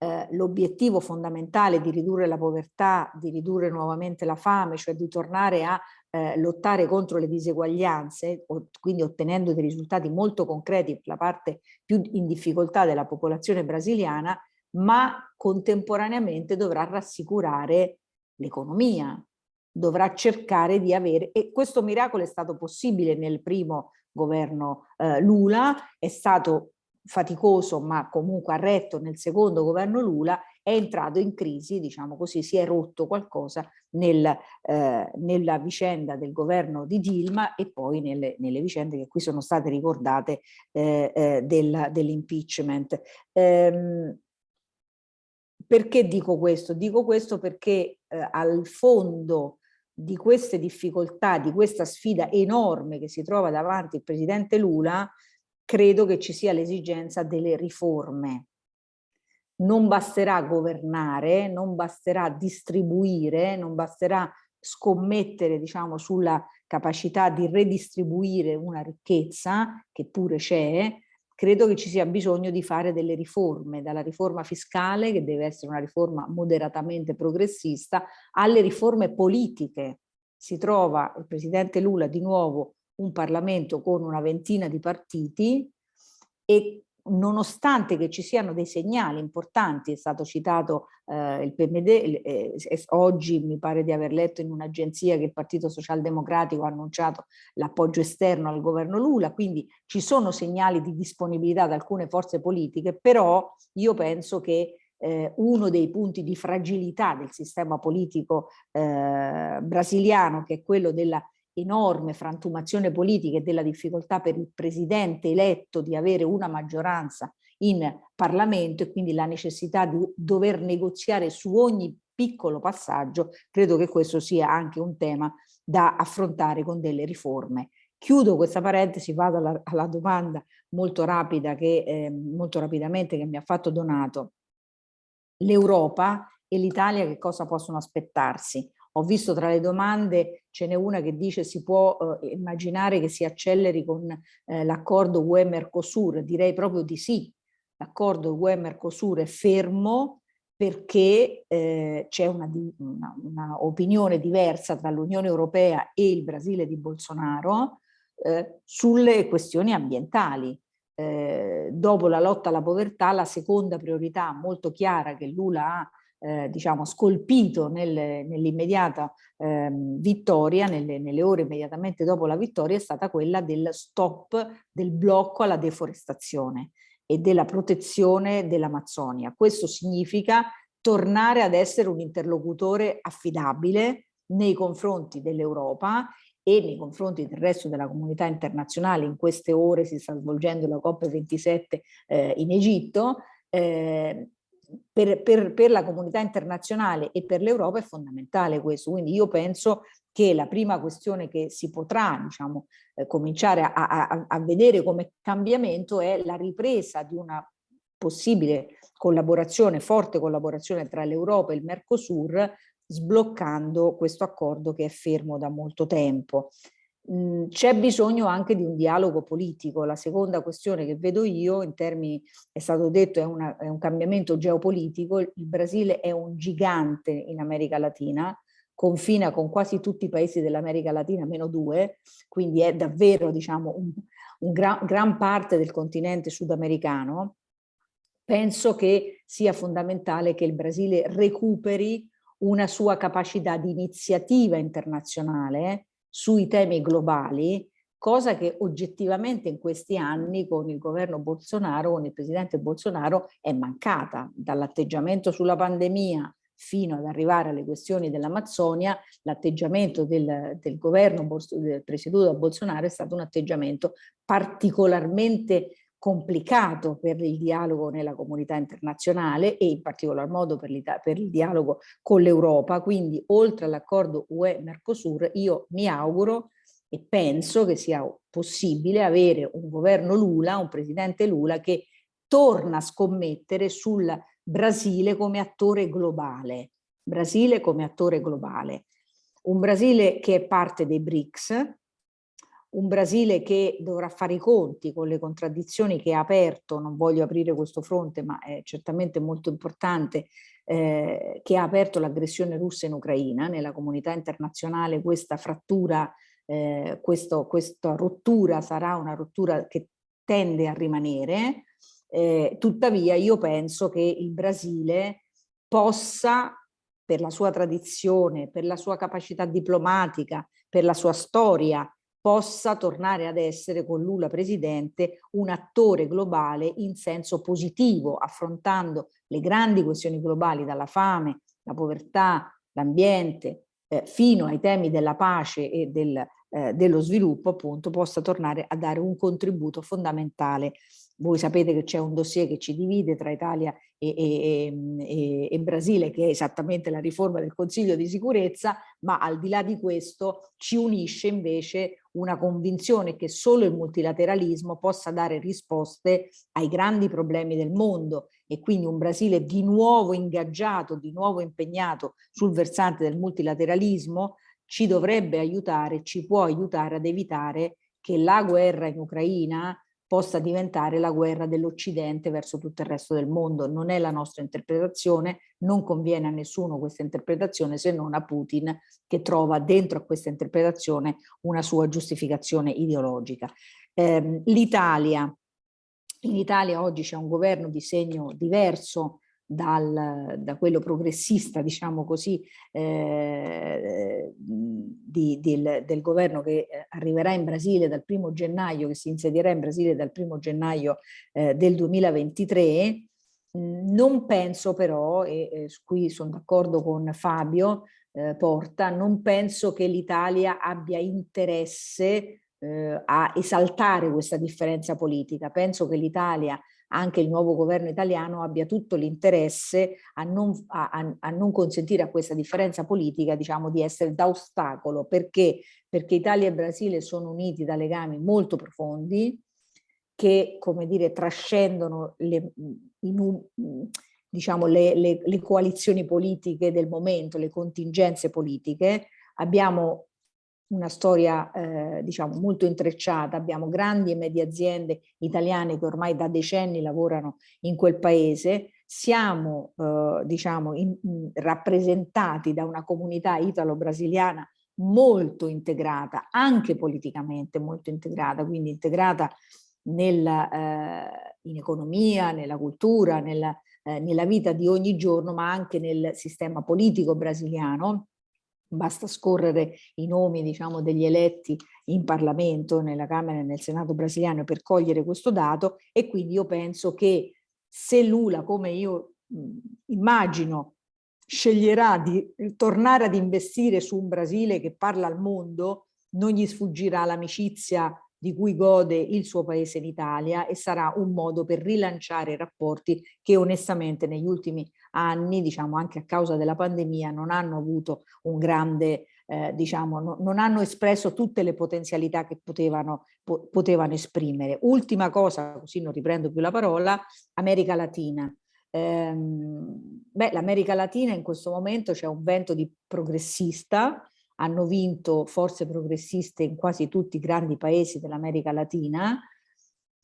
G: eh, l'obiettivo fondamentale di ridurre la povertà, di ridurre nuovamente la fame, cioè di tornare a eh, lottare contro le diseguaglianze, quindi ottenendo dei risultati molto concreti per la parte più in difficoltà della popolazione brasiliana, ma contemporaneamente dovrà rassicurare l'economia, dovrà cercare di avere, e questo miracolo è stato possibile nel primo governo eh, Lula, è stato faticoso ma comunque ha retto nel secondo governo Lula, è entrato in crisi, diciamo così, si è rotto qualcosa nel, eh, nella vicenda del governo di Dilma e poi nelle, nelle vicende che qui sono state ricordate eh, eh, dell'impeachment. Ehm, perché dico questo? Dico questo perché eh, al fondo di queste difficoltà, di questa sfida enorme che si trova davanti il presidente Lula, credo che ci sia l'esigenza delle riforme. non basterà governare, non basterà distribuire, non basterà scommettere diciamo, sulla capacità di redistribuire una ricchezza, che pure c'è, credo che ci sia bisogno di fare delle riforme, dalla riforma fiscale, che deve essere una riforma moderatamente progressista, alle riforme politiche. Si trova il Presidente Lula di nuovo un Parlamento con una ventina di partiti e nonostante che ci siano dei segnali importanti, è stato citato eh, il PMD, eh, oggi mi pare di aver letto in un'agenzia che il Partito Socialdemocratico ha annunciato l'appoggio esterno al governo Lula, quindi ci sono segnali di disponibilità da alcune forze politiche, però io penso che eh, uno dei punti di fragilità del sistema politico eh, brasiliano, che è quello della enorme frantumazione politica e della difficoltà per il presidente eletto di avere una maggioranza in Parlamento e quindi la necessità di dover negoziare su ogni piccolo passaggio, credo che questo sia anche un tema da affrontare con delle riforme. Chiudo questa parentesi, vado alla, alla domanda molto rapida che eh, molto rapidamente che mi ha fatto Donato. L'Europa e l'Italia che cosa possono aspettarsi? Ho visto tra le domande, ce n'è una che dice si può eh, immaginare che si acceleri con eh, l'accordo UE-Mercosur, direi proprio di sì. L'accordo UE-Mercosur è fermo perché eh, c'è una, una, una, opinione diversa tra l'Unione Europea e il Brasile di Bolsonaro eh, sulle questioni ambientali. Eh, dopo la lotta alla povertà, la seconda priorità molto chiara che Lula ha eh, diciamo, scolpito nel, nell'immediata eh, vittoria, nelle, nelle, ore immediatamente dopo la vittoria, è stata quella del stop, del blocco alla deforestazione e della protezione dell'Amazzonia. Questo significa tornare ad essere un interlocutore affidabile nei confronti dell'Europa e nei confronti del resto della comunità internazionale. In queste ore si sta svolgendo la COP27 eh, in Egitto, eh, per, per, per, la comunità internazionale e per l'Europa è fondamentale questo, quindi io penso che la prima questione che si potrà diciamo, eh, cominciare a, a, a vedere come cambiamento è la ripresa di una possibile collaborazione, forte collaborazione tra l'Europa e il Mercosur, sbloccando questo accordo che è fermo da molto tempo. Mhmm, c'è bisogno anche di un dialogo politico. La seconda questione che vedo io, in termini, è stato detto, è, una, è un cambiamento geopolitico. Il Brasile è un gigante in America Latina, confina con quasi tutti i paesi dell'America Latina, meno due, quindi è davvero diciamo, un, un gran, gran parte del continente sudamericano. Penso che sia fondamentale che il Brasile recuperi una sua capacità di iniziativa internazionale sui temi globali, cosa che oggettivamente in questi anni con il governo Bolsonaro, con il presidente Bolsonaro è mancata, dall'atteggiamento sulla pandemia fino ad arrivare alle questioni dell'Amazzonia, l'atteggiamento del, del, governo presieduto da Bolsonaro è stato un atteggiamento particolarmente complicato per il dialogo nella comunità internazionale e in particolar modo per, per il dialogo con l'Europa. Quindi oltre all'accordo UE-Mercosur io mi auguro e penso che sia possibile avere un governo Lula, un presidente Lula che torna a scommettere sul Brasile come attore globale. Brasile come attore globale. Un Brasile che è parte dei BRICS, un Brasile che dovrà fare i conti con le contraddizioni che ha aperto, non voglio aprire questo fronte ma è certamente molto importante, eh, che ha aperto l'aggressione russa in Ucraina, nella comunità internazionale questa frattura, eh, questo, questa rottura sarà una rottura che tende a rimanere, eh, tuttavia io penso che il Brasile possa per la sua tradizione, per la sua capacità diplomatica, per la sua storia, possa tornare ad essere con Lula presidente un attore globale in senso positivo, affrontando le grandi questioni globali dalla fame, la povertà, l'ambiente, eh, fino ai temi della pace e del, eh, dello sviluppo, appunto, possa tornare a dare un contributo fondamentale voi sapete che c'è un dossier che ci divide tra Italia e, e, e, e, Brasile, che è esattamente la riforma del Consiglio di sicurezza, ma al di là di questo ci unisce invece una convinzione che solo il multilateralismo possa dare risposte ai grandi problemi del mondo. E quindi un Brasile di nuovo ingaggiato, di nuovo impegnato sul versante del multilateralismo ci dovrebbe aiutare, ci può aiutare ad evitare che la guerra in Ucraina possa diventare la guerra dell'Occidente verso tutto il resto del mondo. Non è la nostra interpretazione, non conviene a nessuno questa interpretazione se non a Putin che trova dentro a questa interpretazione una sua giustificazione ideologica. Eh, L'Italia, in Italia oggi c'è un governo di segno diverso dal, da quello progressista, diciamo così, eh, di, del, del, governo che eh, arriverà in Brasile dal primo gennaio, che si insedierà in Brasile dal primo gennaio eh, del 2023, non penso però, e, e qui sono d'accordo con Fabio eh, Porta, non penso che l'Italia abbia interesse eh, a esaltare questa differenza politica. Penso che l'Italia anche il nuovo governo italiano abbia tutto l'interesse a, a, a non, consentire a questa differenza politica diciamo, di essere da ostacolo. Perché? Perché Italia e Brasile sono uniti da legami molto profondi che, come dire, trascendono le, in, diciamo, le, le, le coalizioni politiche del momento, le contingenze politiche. Abbiamo una storia eh, diciamo molto intrecciata, abbiamo grandi e medie aziende italiane che ormai da decenni lavorano in quel paese, siamo eh, diciamo in, rappresentati da una comunità italo-brasiliana molto integrata, anche politicamente molto integrata, quindi integrata nella, eh, in economia, nella cultura, nella, eh, nella vita di ogni giorno, ma anche nel sistema politico brasiliano, basta scorrere i nomi diciamo, degli eletti in Parlamento, nella Camera e nel Senato brasiliano per cogliere questo dato e quindi io penso che se Lula, come io immagino, sceglierà di tornare ad investire su un Brasile che parla al mondo, non gli sfuggirà l'amicizia di cui gode il suo paese in Italia e sarà un modo per rilanciare i rapporti che onestamente negli ultimi anni, diciamo anche a causa della pandemia, non hanno avuto un grande, eh, diciamo, no, non hanno espresso tutte le potenzialità che potevano, po potevano esprimere. Ultima cosa, così non riprendo più la parola, America Latina. Ehm, beh, l'America Latina in questo momento c'è un vento di progressista, hanno vinto forze progressiste in quasi tutti i grandi paesi dell'America Latina.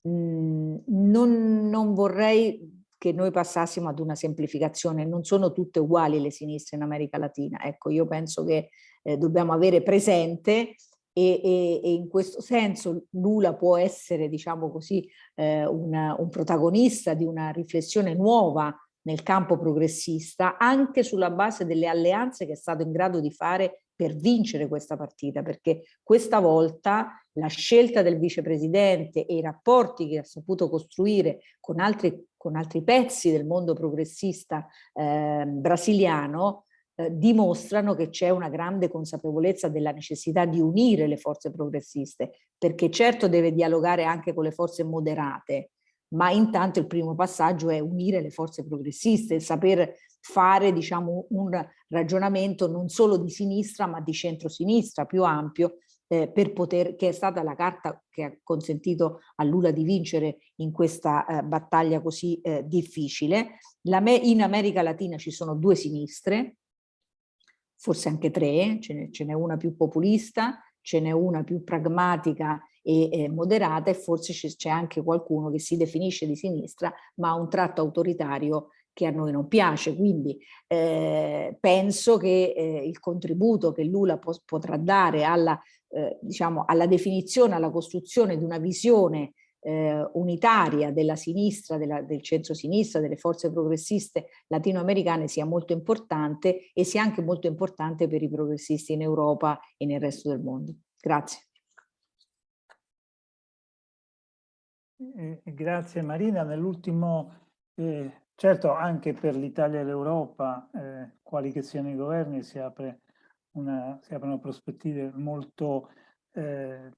G: Mm, non, non vorrei che noi passassimo ad una semplificazione, non sono tutte uguali le sinistre in America Latina, ecco io penso che eh, dobbiamo avere presente e, e, e, in questo senso Lula può essere diciamo così eh, una, un protagonista di una riflessione nuova nel campo progressista anche sulla base delle alleanze che è stato in grado di fare per vincere questa partita, perché questa volta la scelta del vicepresidente e i rapporti che ha saputo costruire con altri, con altri pezzi del mondo progressista eh, brasiliano dimostrano che c'è una grande consapevolezza della necessità di unire le forze progressiste, perché certo deve dialogare anche con le forze moderate, ma intanto il primo passaggio è unire le forze progressiste, saper fare diciamo, un ragionamento non solo di sinistra ma di centrosinistra più ampio eh, per poter, che è stata la carta che ha consentito a Lula di vincere in questa eh, battaglia così eh, difficile. La in America Latina ci sono due sinistre, forse anche tre, ce n'è una più populista, ce n'è una più pragmatica e eh, moderata e forse c'è anche qualcuno che si definisce di sinistra ma ha un tratto autoritario che a noi non piace, quindi eh, penso che eh, il contributo che Lula po potrà dare alla, eh, diciamo, alla definizione, alla costruzione di una visione eh, unitaria della sinistra, della, del centro-sinistra, delle forze progressiste latinoamericane sia molto importante e sia anche molto importante per i progressisti in Europa e nel resto del mondo. Grazie.
A: Grazie Marina. Nell'ultimo, eh, certo anche per l'Italia e l'Europa, eh, quali che siano i governi, si, apre una, si aprono prospettive molto eh,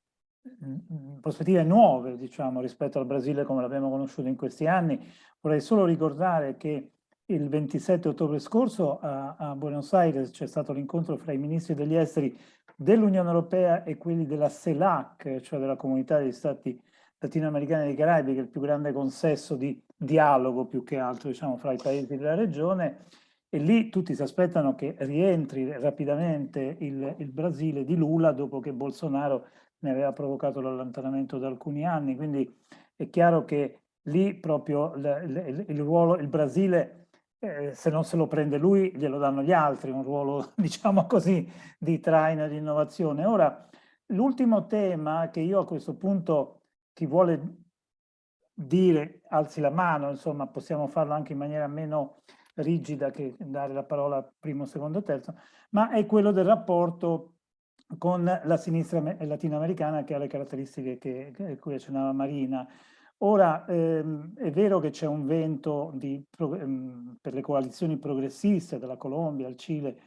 A: prospettive nuove, diciamo, rispetto al Brasile come l'abbiamo conosciuto in questi anni. Vorrei solo ricordare che il 27 ottobre scorso a, a Buenos Aires c'è stato l'incontro fra i ministri degli esteri dell'Unione Europea e quelli della CELAC, cioè della Comunità degli Stati latinoamericani e dei Caraibi, che è il più grande consesso di dialogo più che altro diciamo, fra i paesi della regione, e lì tutti si aspettano che rientri rapidamente il, il Brasile di Lula dopo che Bolsonaro ne aveva provocato l'allontanamento da alcuni anni, quindi è chiaro che lì proprio il, il, il ruolo, il Brasile, eh, se non se lo prende lui, glielo danno gli altri, un ruolo, diciamo così, di traino di innovazione. Ora, l'ultimo tema che io a questo punto, chi vuole dire, alzi la mano, insomma, possiamo farlo anche in maniera meno rigida che dare la parola primo, secondo, terzo, ma è quello del rapporto con la sinistra latinoamericana che ha le caratteristiche che, che cui accennava Marina. Ora, ehm, è vero che c'è un vento di, ehm, per le coalizioni progressiste dalla Colombia al Cile,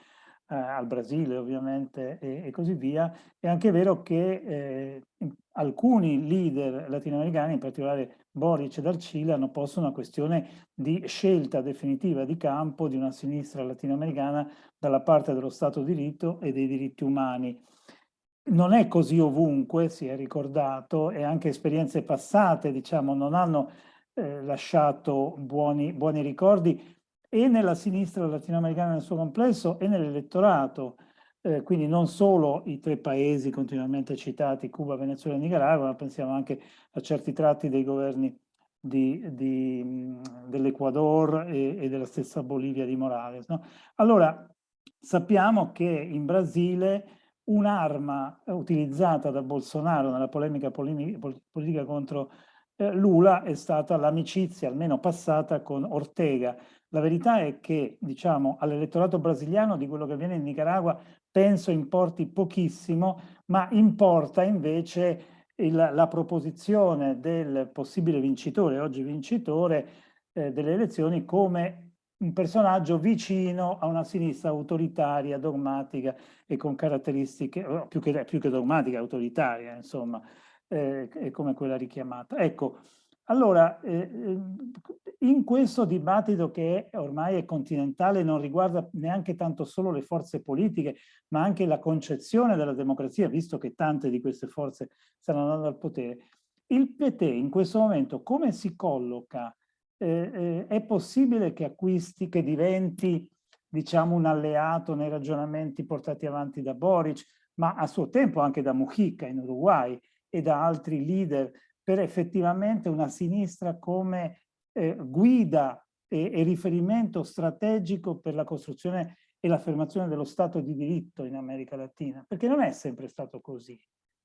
A: eh, al Brasile ovviamente e, e, così via, è anche vero che eh, alcuni leader latinoamericani, in particolare Boric dal Cile, hanno posto una questione di scelta definitiva di campo di una sinistra latinoamericana dalla parte dello Stato di diritto e dei diritti umani. Non è così ovunque, si è ricordato, e anche esperienze passate, diciamo, non hanno eh, lasciato buoni, buoni ricordi e nella sinistra latinoamericana nel suo complesso e nell'elettorato, eh, quindi non solo i tre paesi continuamente citati, Cuba, Venezuela e Nicaragua, ma pensiamo anche a certi tratti dei governi dell'Ecuador e, e, della stessa Bolivia di Morales. No? Allora, sappiamo che in Brasile un'arma utilizzata da Bolsonaro nella polemica politica contro eh, Lula è stata l'amicizia, almeno passata, con Ortega. La verità è che, diciamo, all'elettorato brasiliano di quello che avviene in Nicaragua penso importi pochissimo, ma importa invece il, la proposizione del possibile vincitore, oggi vincitore, eh, delle elezioni come un personaggio vicino a una sinistra autoritaria, dogmatica e con caratteristiche, più che, più che dogmatica, autoritaria, insomma, eh, come quella richiamata. Ecco, allora, eh, ehm, in questo dibattito che ormai è continentale, non riguarda neanche tanto solo le forze politiche, ma anche la concezione della democrazia, visto che tante di queste forze stanno andando al potere, il PT in questo momento come si colloca? Eh, eh, è possibile che acquisti, che diventi diciamo un alleato nei ragionamenti portati avanti da Boric, ma a suo tempo anche da Mujica in Uruguay e da altri leader per effettivamente una sinistra come eh, guida e, e, riferimento strategico per la costruzione e l'affermazione dello Stato di diritto in America Latina, perché non è sempre stato così,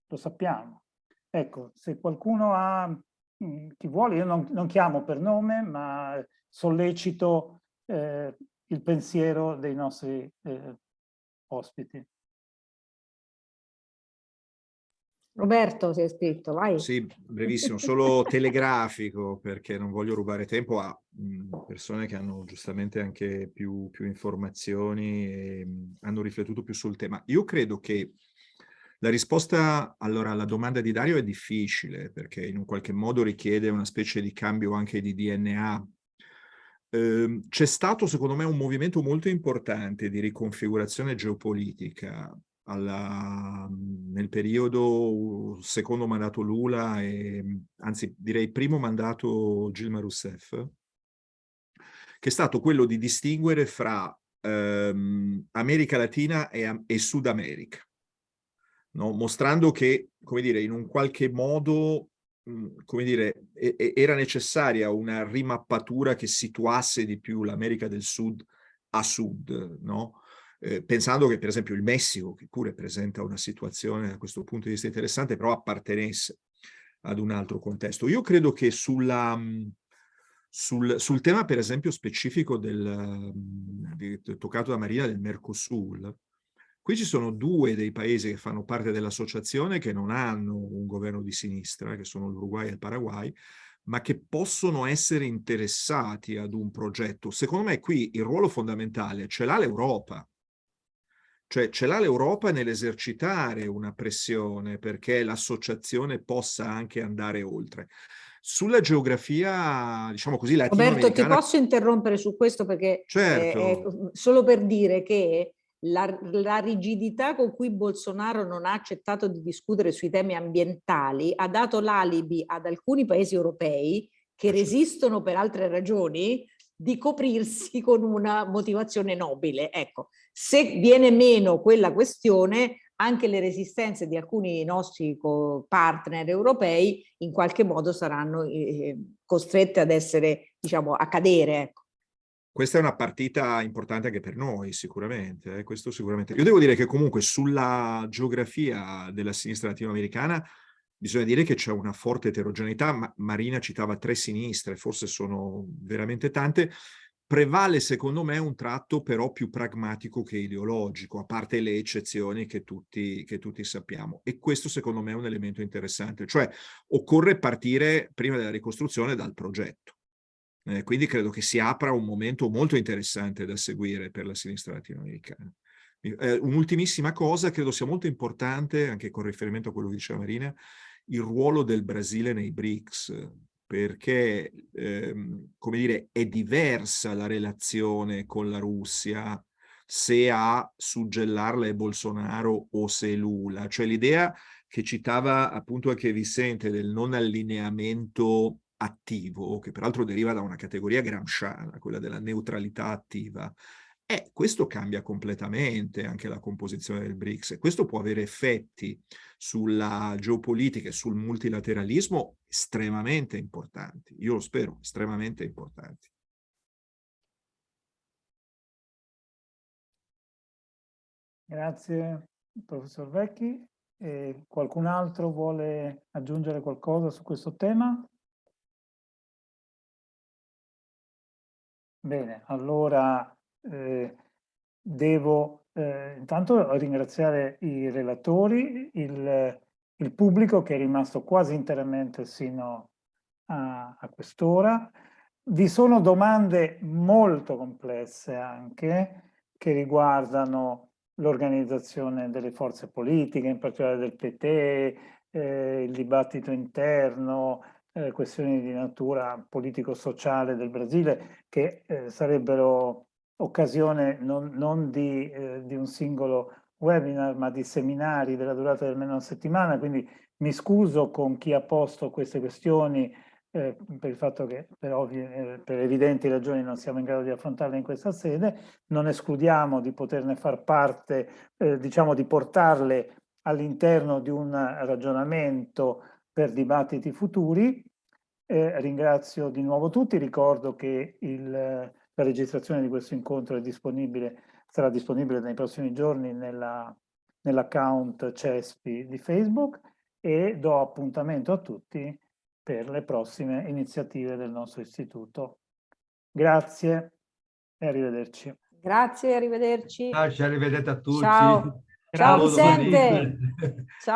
A: lo sappiamo. Ecco, se qualcuno ha, mm, chi vuole, io non, non, chiamo per nome, ma sollecito eh, il pensiero dei nostri eh, ospiti.
G: Roberto si è scritto, vai.
D: Sì, brevissimo, solo telegrafico perché non voglio rubare tempo a persone che hanno giustamente anche più, più informazioni e hanno riflettuto più sul tema. Io credo che la risposta allora alla domanda di Dario è difficile perché in un qualche modo richiede una specie di cambio anche di DNA. Eh, C'è stato secondo me un movimento molto importante di riconfigurazione geopolitica alla, nel periodo secondo mandato Lula e anzi direi primo mandato Gilma Rousseff, che è stato quello di distinguere fra ehm, America Latina e, e Sud America, no? mostrando che, come dire, in un qualche modo come dire, era necessaria una rimappatura che situasse di più l'America del Sud a sud, no? Eh, pensando che per esempio il Messico, che pure presenta una situazione da questo punto di vista interessante, però appartenesse ad un altro contesto. Io credo che sulla, sul, sul tema per esempio specifico del, di, toccato da Maria del Mercosur, qui ci sono due dei paesi che fanno parte dell'associazione che non hanno un governo di sinistra, che sono l'Uruguay e il Paraguay, ma che possono essere interessati ad un progetto. Secondo me qui il ruolo fondamentale ce l'ha l'Europa, Cioè ce l'ha l'Europa nell'esercitare una pressione perché l'associazione possa anche andare oltre. Sulla geografia, diciamo così,
G: Roberto, ti posso interrompere su questo perché
D: certo.
G: è, è solo per dire che la, la, rigidità con cui Bolsonaro non ha accettato di discutere sui temi ambientali ha dato l'alibi ad alcuni paesi europei che resistono per altre ragioni di coprirsi con una motivazione nobile. Ecco, se viene meno quella questione, anche le resistenze di alcuni nostri partner europei in qualche modo saranno eh, costrette ad essere, diciamo, a cadere. Ecco.
D: Questa è una partita importante anche per noi, sicuramente. Eh? Questo sicuramente. Io devo dire che comunque sulla geografia della sinistra latinoamericana bisogna dire che c'è una forte eterogeneità. Ma Marina citava tre sinistre, forse sono veramente tante. Prevale secondo me un tratto però più pragmatico che ideologico, a parte le eccezioni che tutti, che tutti sappiamo. E questo secondo me è un elemento interessante, cioè occorre partire prima della ricostruzione dal progetto eh, quindi credo che si apra un momento molto interessante da seguire per la sinistra latinoamericana. Eh, Un'ultimissima cosa, credo sia molto importante, anche con riferimento a quello che diceva Marina, il ruolo del Brasile nei BRICS, perché, ehm, come dire, è diversa la relazione con la Russia se a suggellarla è Bolsonaro o se è Lula. Cioè l'idea che citava appunto anche Vicente del non allineamento attivo, che peraltro deriva da una categoria gramsciana, quella della neutralità attiva, e questo cambia completamente anche la composizione del BRICS e questo può avere effetti sulla geopolitica e sul multilateralismo estremamente importanti, io lo spero, estremamente importanti.
A: Grazie professor Vecchi. E qualcun altro vuole aggiungere qualcosa su questo tema? Bene, allora eh, devo eh, intanto ringraziare i relatori, il, il, pubblico che è rimasto quasi interamente sino a, a quest'ora. Vi sono domande molto complesse anche che riguardano l'organizzazione delle forze politiche, in particolare del PT, eh, il dibattito interno, eh, questioni di natura politico-sociale del Brasile che eh, sarebbero occasione non, non di, eh, di, un singolo webinar ma di seminari della durata di almeno una settimana, quindi mi scuso con chi ha posto queste questioni eh, per il fatto che per, ovvie, eh, per evidenti ragioni non siamo in grado di affrontarle in questa sede, non escludiamo di poterne far parte, eh, diciamo di portarle all'interno di un ragionamento per dibattiti futuri. Eh, ringrazio di nuovo tutti, ricordo che il, la registrazione di questo incontro disponibile, sarà disponibile nei prossimi giorni nell'account nell CESPI di Facebook e do appuntamento a tutti per le prossime iniziative del nostro istituto. Grazie e arrivederci.
G: Grazie, arrivederci.
B: Ciao, ci arrivedete a tutti.
G: Ciao, Ciao Vicente. Ciao.